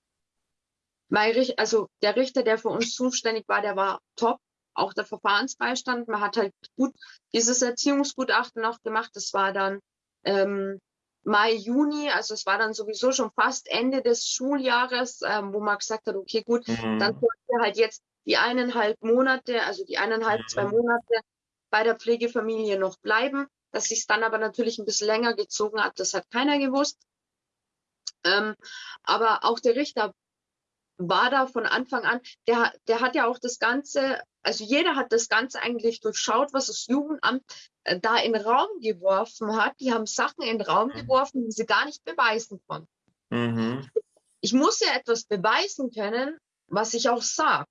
mein, also der Richter, der für uns zuständig war, der war top. Auch der Verfahrensbeistand. Man hat halt gut dieses Erziehungsgutachten noch gemacht. Das war dann ähm, Mai, Juni, also es war dann sowieso schon fast Ende des Schuljahres, ähm, wo man gesagt hat, okay, gut, mhm. dann sollten wir halt jetzt die eineinhalb Monate, also die eineinhalb, mhm. zwei Monate bei der Pflegefamilie noch bleiben. Dass sich dann aber natürlich ein bisschen länger gezogen hat, das hat keiner gewusst. Ähm, aber auch der Richter war da von Anfang an, der, der hat ja auch das Ganze, also jeder hat das Ganze eigentlich durchschaut, was das Jugendamt äh, da in den Raum geworfen hat. Die haben Sachen in den Raum mhm. geworfen, die sie gar nicht beweisen konnten. Mhm. Ich muss ja etwas beweisen können, was ich auch sage.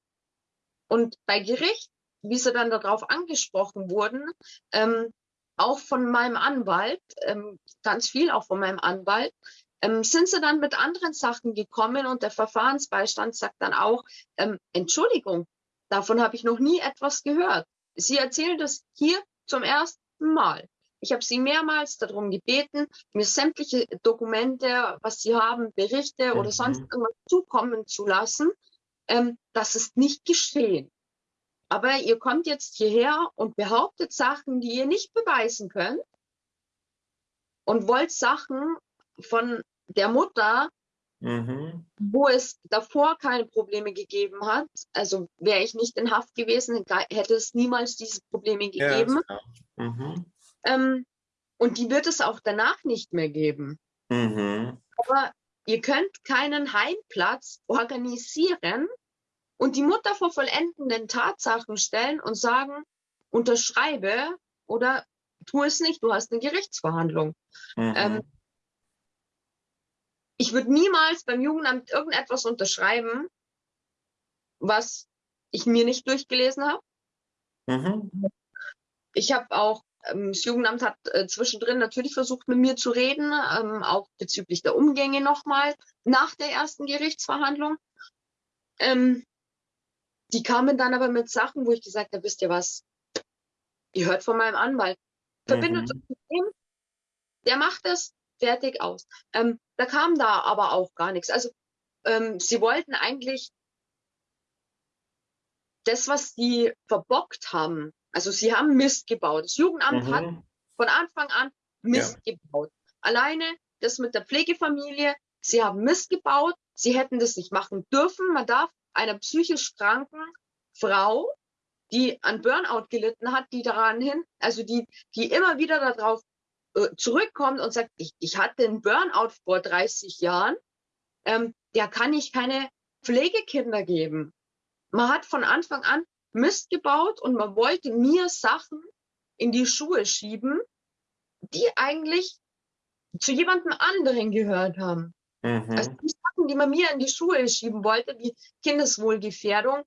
Und bei Gericht, wie sie dann darauf angesprochen wurden, ähm, auch von meinem Anwalt, ähm, ganz viel auch von meinem Anwalt, ähm, sind sie dann mit anderen Sachen gekommen und der Verfahrensbeistand sagt dann auch, ähm, Entschuldigung, davon habe ich noch nie etwas gehört. Sie erzählen das hier zum ersten Mal. Ich habe Sie mehrmals darum gebeten, mir sämtliche Dokumente, was Sie haben, Berichte mhm. oder sonst irgendwas zukommen zu lassen. Ähm, das ist nicht geschehen. Aber ihr kommt jetzt hierher und behauptet Sachen, die ihr nicht beweisen könnt und wollt Sachen von der Mutter, mhm. wo es davor keine Probleme gegeben hat. Also wäre ich nicht in Haft gewesen, hätte es niemals diese Probleme gegeben. Ja, mhm. ähm, und die wird es auch danach nicht mehr geben. Mhm. Aber ihr könnt keinen Heimplatz organisieren und die Mutter vor vollendenden Tatsachen stellen und sagen, unterschreibe oder tu es nicht, du hast eine Gerichtsverhandlung. Mhm. Ähm, ich würde niemals beim Jugendamt irgendetwas unterschreiben, was ich mir nicht durchgelesen habe. Mhm. Ich habe auch, ähm, das Jugendamt hat äh, zwischendrin natürlich versucht, mit mir zu reden, ähm, auch bezüglich der Umgänge nochmal nach der ersten Gerichtsverhandlung. Ähm, die kamen dann aber mit Sachen, wo ich gesagt habe, wisst ihr was, ihr hört von meinem Anwalt. Verbindet mhm. mit dem, der macht es, fertig aus. Ähm, da kam da aber auch gar nichts. Also ähm, sie wollten eigentlich das, was sie verbockt haben. Also sie haben Mist gebaut. Das Jugendamt mhm. hat von Anfang an Mist ja. gebaut. Alleine das mit der Pflegefamilie, sie haben Mist gebaut. Sie hätten das nicht machen dürfen. Man darf einer psychisch kranken Frau, die an Burnout gelitten hat, die daran hin, also die, die immer wieder darauf äh, zurückkommt und sagt, ich, ich hatte einen Burnout vor 30 Jahren, ähm, der kann ich keine Pflegekinder geben. Man hat von Anfang an Mist gebaut und man wollte mir Sachen in die Schuhe schieben, die eigentlich zu jemandem anderen gehört haben. Mhm. Also die Sachen, die man mir in die Schuhe schieben wollte, wie Kindeswohlgefährdung,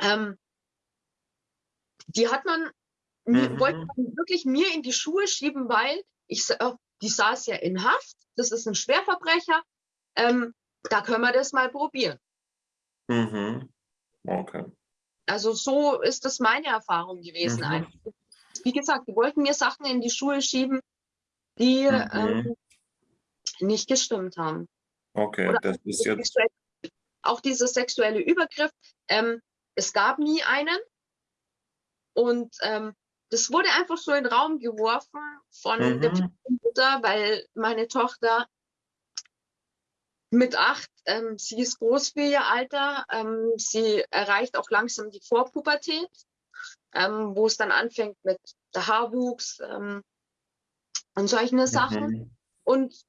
ähm, die hat man mhm. wollte man wirklich mir in die Schuhe schieben, weil ich, äh, die saß ja in Haft, das ist ein Schwerverbrecher, ähm, da können wir das mal probieren. Mhm. Okay. Also so ist das meine Erfahrung gewesen. Mhm. Wie gesagt, die wollten mir Sachen in die Schuhe schieben, die mhm. ähm, nicht gestimmt haben. Okay, Oder das ist jetzt. Auch dieser sexuelle Übergriff. Ähm, es gab nie einen. Und ähm, das wurde einfach so in den Raum geworfen von mhm. der Mutter, weil meine Tochter mit acht, ähm, sie ist groß für ihr Alter, ähm, sie erreicht auch langsam die Vorpubertät, ähm, wo es dann anfängt mit der Haarwuchs ähm, und solche Sachen. Mhm. Und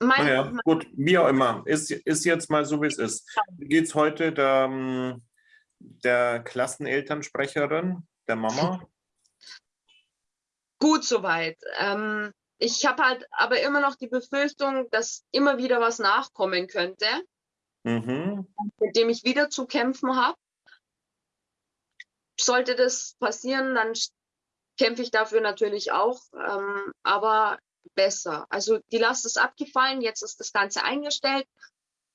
mein, naja, mein, gut, wie auch immer, ist, ist jetzt mal so, wie es ist. Geht es heute der, ähm, der Klassenelternsprecherin, der Mama? gut soweit. Ähm, ich habe halt aber immer noch die Befürchtung, dass immer wieder was nachkommen könnte, mhm. mit dem ich wieder zu kämpfen habe. Sollte das passieren, dann kämpfe ich dafür natürlich auch, ähm, aber besser. Also die Last ist abgefallen, jetzt ist das Ganze eingestellt.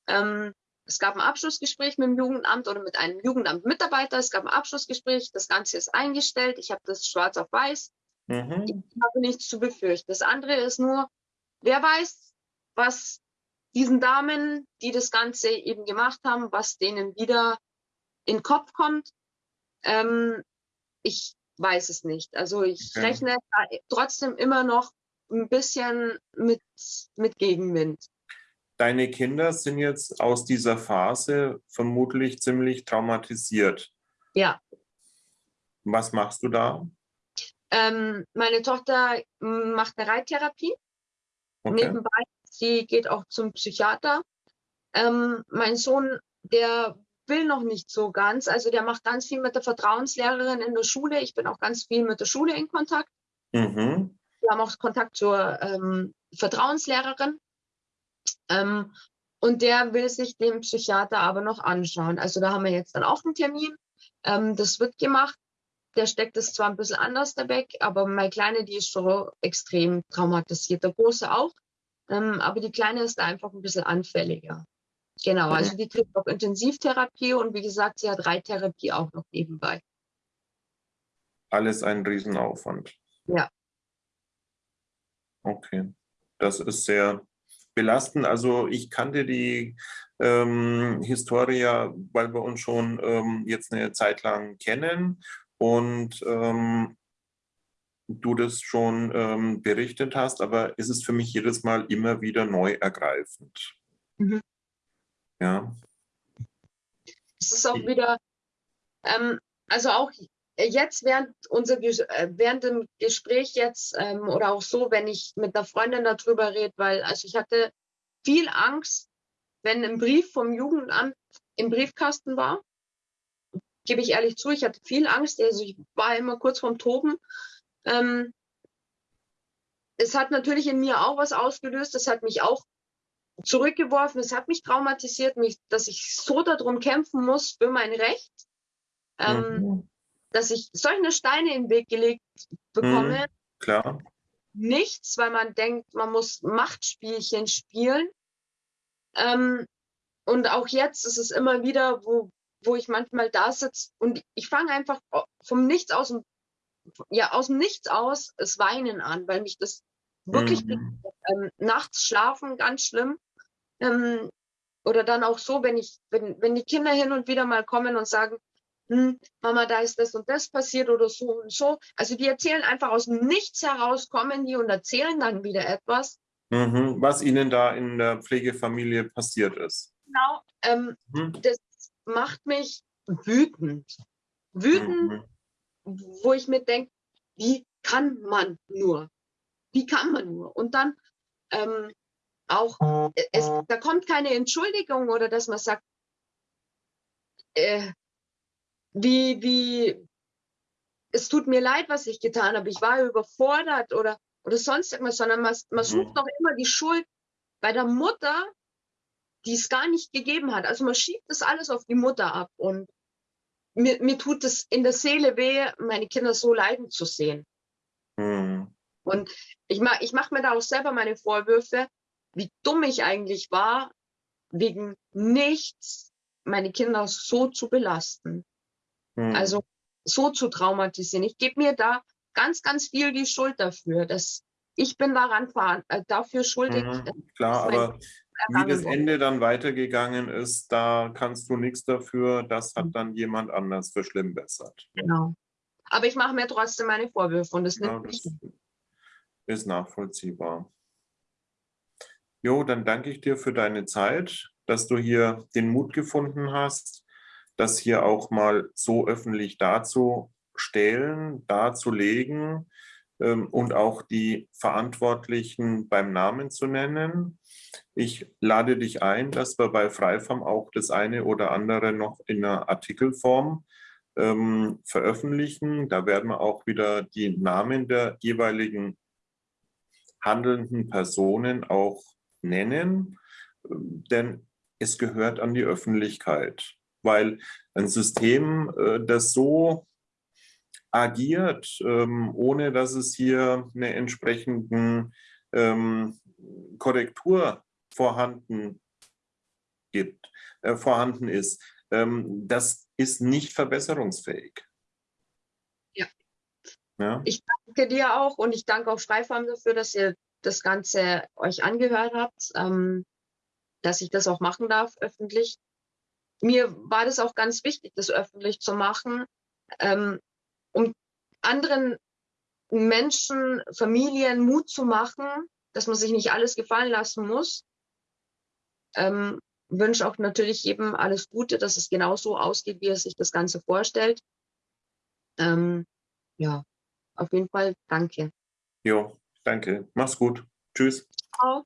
Ähm, es gab ein Abschlussgespräch mit dem Jugendamt oder mit einem Jugendamtmitarbeiter. Es gab ein Abschlussgespräch, das Ganze ist eingestellt. Ich habe das schwarz auf weiß. Mhm. Ich habe nichts zu befürchten. Das andere ist nur, wer weiß, was diesen Damen, die das Ganze eben gemacht haben, was denen wieder in den Kopf kommt. Ähm, ich weiß es nicht. Also ich okay. rechne trotzdem immer noch ein bisschen mit, mit Gegenwind. Deine Kinder sind jetzt aus dieser Phase vermutlich ziemlich traumatisiert. Ja. Was machst du da? Ähm, meine Tochter macht eine Reittherapie. Okay. Nebenbei, sie geht auch zum Psychiater. Ähm, mein Sohn, der will noch nicht so ganz. Also der macht ganz viel mit der Vertrauenslehrerin in der Schule. Ich bin auch ganz viel mit der Schule in Kontakt. Mhm. Wir haben auch Kontakt zur ähm, Vertrauenslehrerin. Ähm, und der will sich den Psychiater aber noch anschauen. Also da haben wir jetzt dann auch einen Termin. Ähm, das wird gemacht. Der steckt es zwar ein bisschen anders da weg, aber meine Kleine, die ist schon extrem traumatisiert. Der Große auch. Ähm, aber die Kleine ist da einfach ein bisschen anfälliger. Genau, also die kriegt auch Intensivtherapie und wie gesagt, sie hat Reittherapie auch noch nebenbei. Alles ein Riesenaufwand. Ja. Okay, das ist sehr belastend. Also ich kannte die ähm, Historia, weil wir uns schon ähm, jetzt eine Zeit lang kennen und ähm, du das schon ähm, berichtet hast, aber es ist für mich jedes Mal immer wieder neu ergreifend. Mhm. Ja. Es ist auch wieder, ähm, also auch jetzt während unser äh, während dem Gespräch jetzt ähm, oder auch so, wenn ich mit einer Freundin darüber rede, weil also ich hatte viel Angst, wenn ein Brief vom Jugendamt im Briefkasten war. Gebe ich ehrlich zu, ich hatte viel Angst. Also ich war immer kurz vorm Toben. Ähm, es hat natürlich in mir auch was ausgelöst. Es hat mich auch zurückgeworfen. Es hat mich traumatisiert, mich, dass ich so darum kämpfen muss für mein Recht, ähm, mhm. Dass ich solche Steine in den Weg gelegt bekomme. Mhm, klar. Nichts, weil man denkt, man muss Machtspielchen spielen. Ähm, und auch jetzt ist es immer wieder, wo, wo ich manchmal da sitze und ich fange einfach vom Nichts aus, ja, aus dem Nichts aus das Weinen an, weil mich das wirklich mhm. ähm, nachts schlafen ganz schlimm. Ähm, oder dann auch so, wenn ich, wenn, wenn die Kinder hin und wieder mal kommen und sagen, Mama, da ist das und das passiert oder so und so. Also die erzählen einfach aus dem Nichts heraus, kommen die und erzählen dann wieder etwas. Mhm, was ihnen da in der Pflegefamilie passiert ist. Genau, ähm, mhm. das macht mich wütend. Wütend, mhm. wo ich mir denke, wie kann man nur? Wie kann man nur? Und dann ähm, auch, äh, es, da kommt keine Entschuldigung oder dass man sagt, äh, wie, wie, es tut mir leid, was ich getan habe, ich war überfordert oder, oder sonst irgendwas, sondern man, man mhm. sucht doch immer die Schuld bei der Mutter, die es gar nicht gegeben hat. Also man schiebt das alles auf die Mutter ab und mir, mir tut es in der Seele weh, meine Kinder so leiden zu sehen. Mhm. Und ich, mach, ich mache mir da auch selber meine Vorwürfe, wie dumm ich eigentlich war, wegen nichts meine Kinder so zu belasten. Hm. Also so zu traumatisieren. Ich gebe mir da ganz, ganz viel die Schuld dafür, dass ich bin daran äh, dafür schuldig. Mhm, klar, aber wie das Ende dann weitergegangen ist, da kannst du nichts dafür. Das hat hm. dann jemand anders verschlimmbessert. Genau. Aber ich mache mir trotzdem meine Vorwürfe und das ja, nimmt das ist nachvollziehbar. Jo, dann danke ich dir für deine Zeit, dass du hier den Mut gefunden hast, das hier auch mal so öffentlich darzustellen, darzulegen ähm, und auch die Verantwortlichen beim Namen zu nennen. Ich lade dich ein, dass wir bei Freifarm auch das eine oder andere noch in einer Artikelform ähm, veröffentlichen. Da werden wir auch wieder die Namen der jeweiligen handelnden Personen auch nennen, denn es gehört an die Öffentlichkeit, weil ein System, äh, das so agiert, ähm, ohne dass es hier eine entsprechende ähm, Korrektur vorhanden gibt, äh, vorhanden ist, ähm, das ist nicht verbesserungsfähig. Ja. ja. Ich danke dir auch und ich danke auch Freifarm dafür, dass ihr das Ganze euch angehört habt, dass ich das auch machen darf öffentlich. Mir war das auch ganz wichtig, das öffentlich zu machen, ähm, um anderen Menschen, Familien Mut zu machen, dass man sich nicht alles gefallen lassen muss. Ähm, wünsche auch natürlich jedem alles Gute, dass es genau so ausgeht, wie er sich das Ganze vorstellt. Ähm, ja, auf jeden Fall danke. Jo, Danke. Mach's gut. Tschüss. Ciao.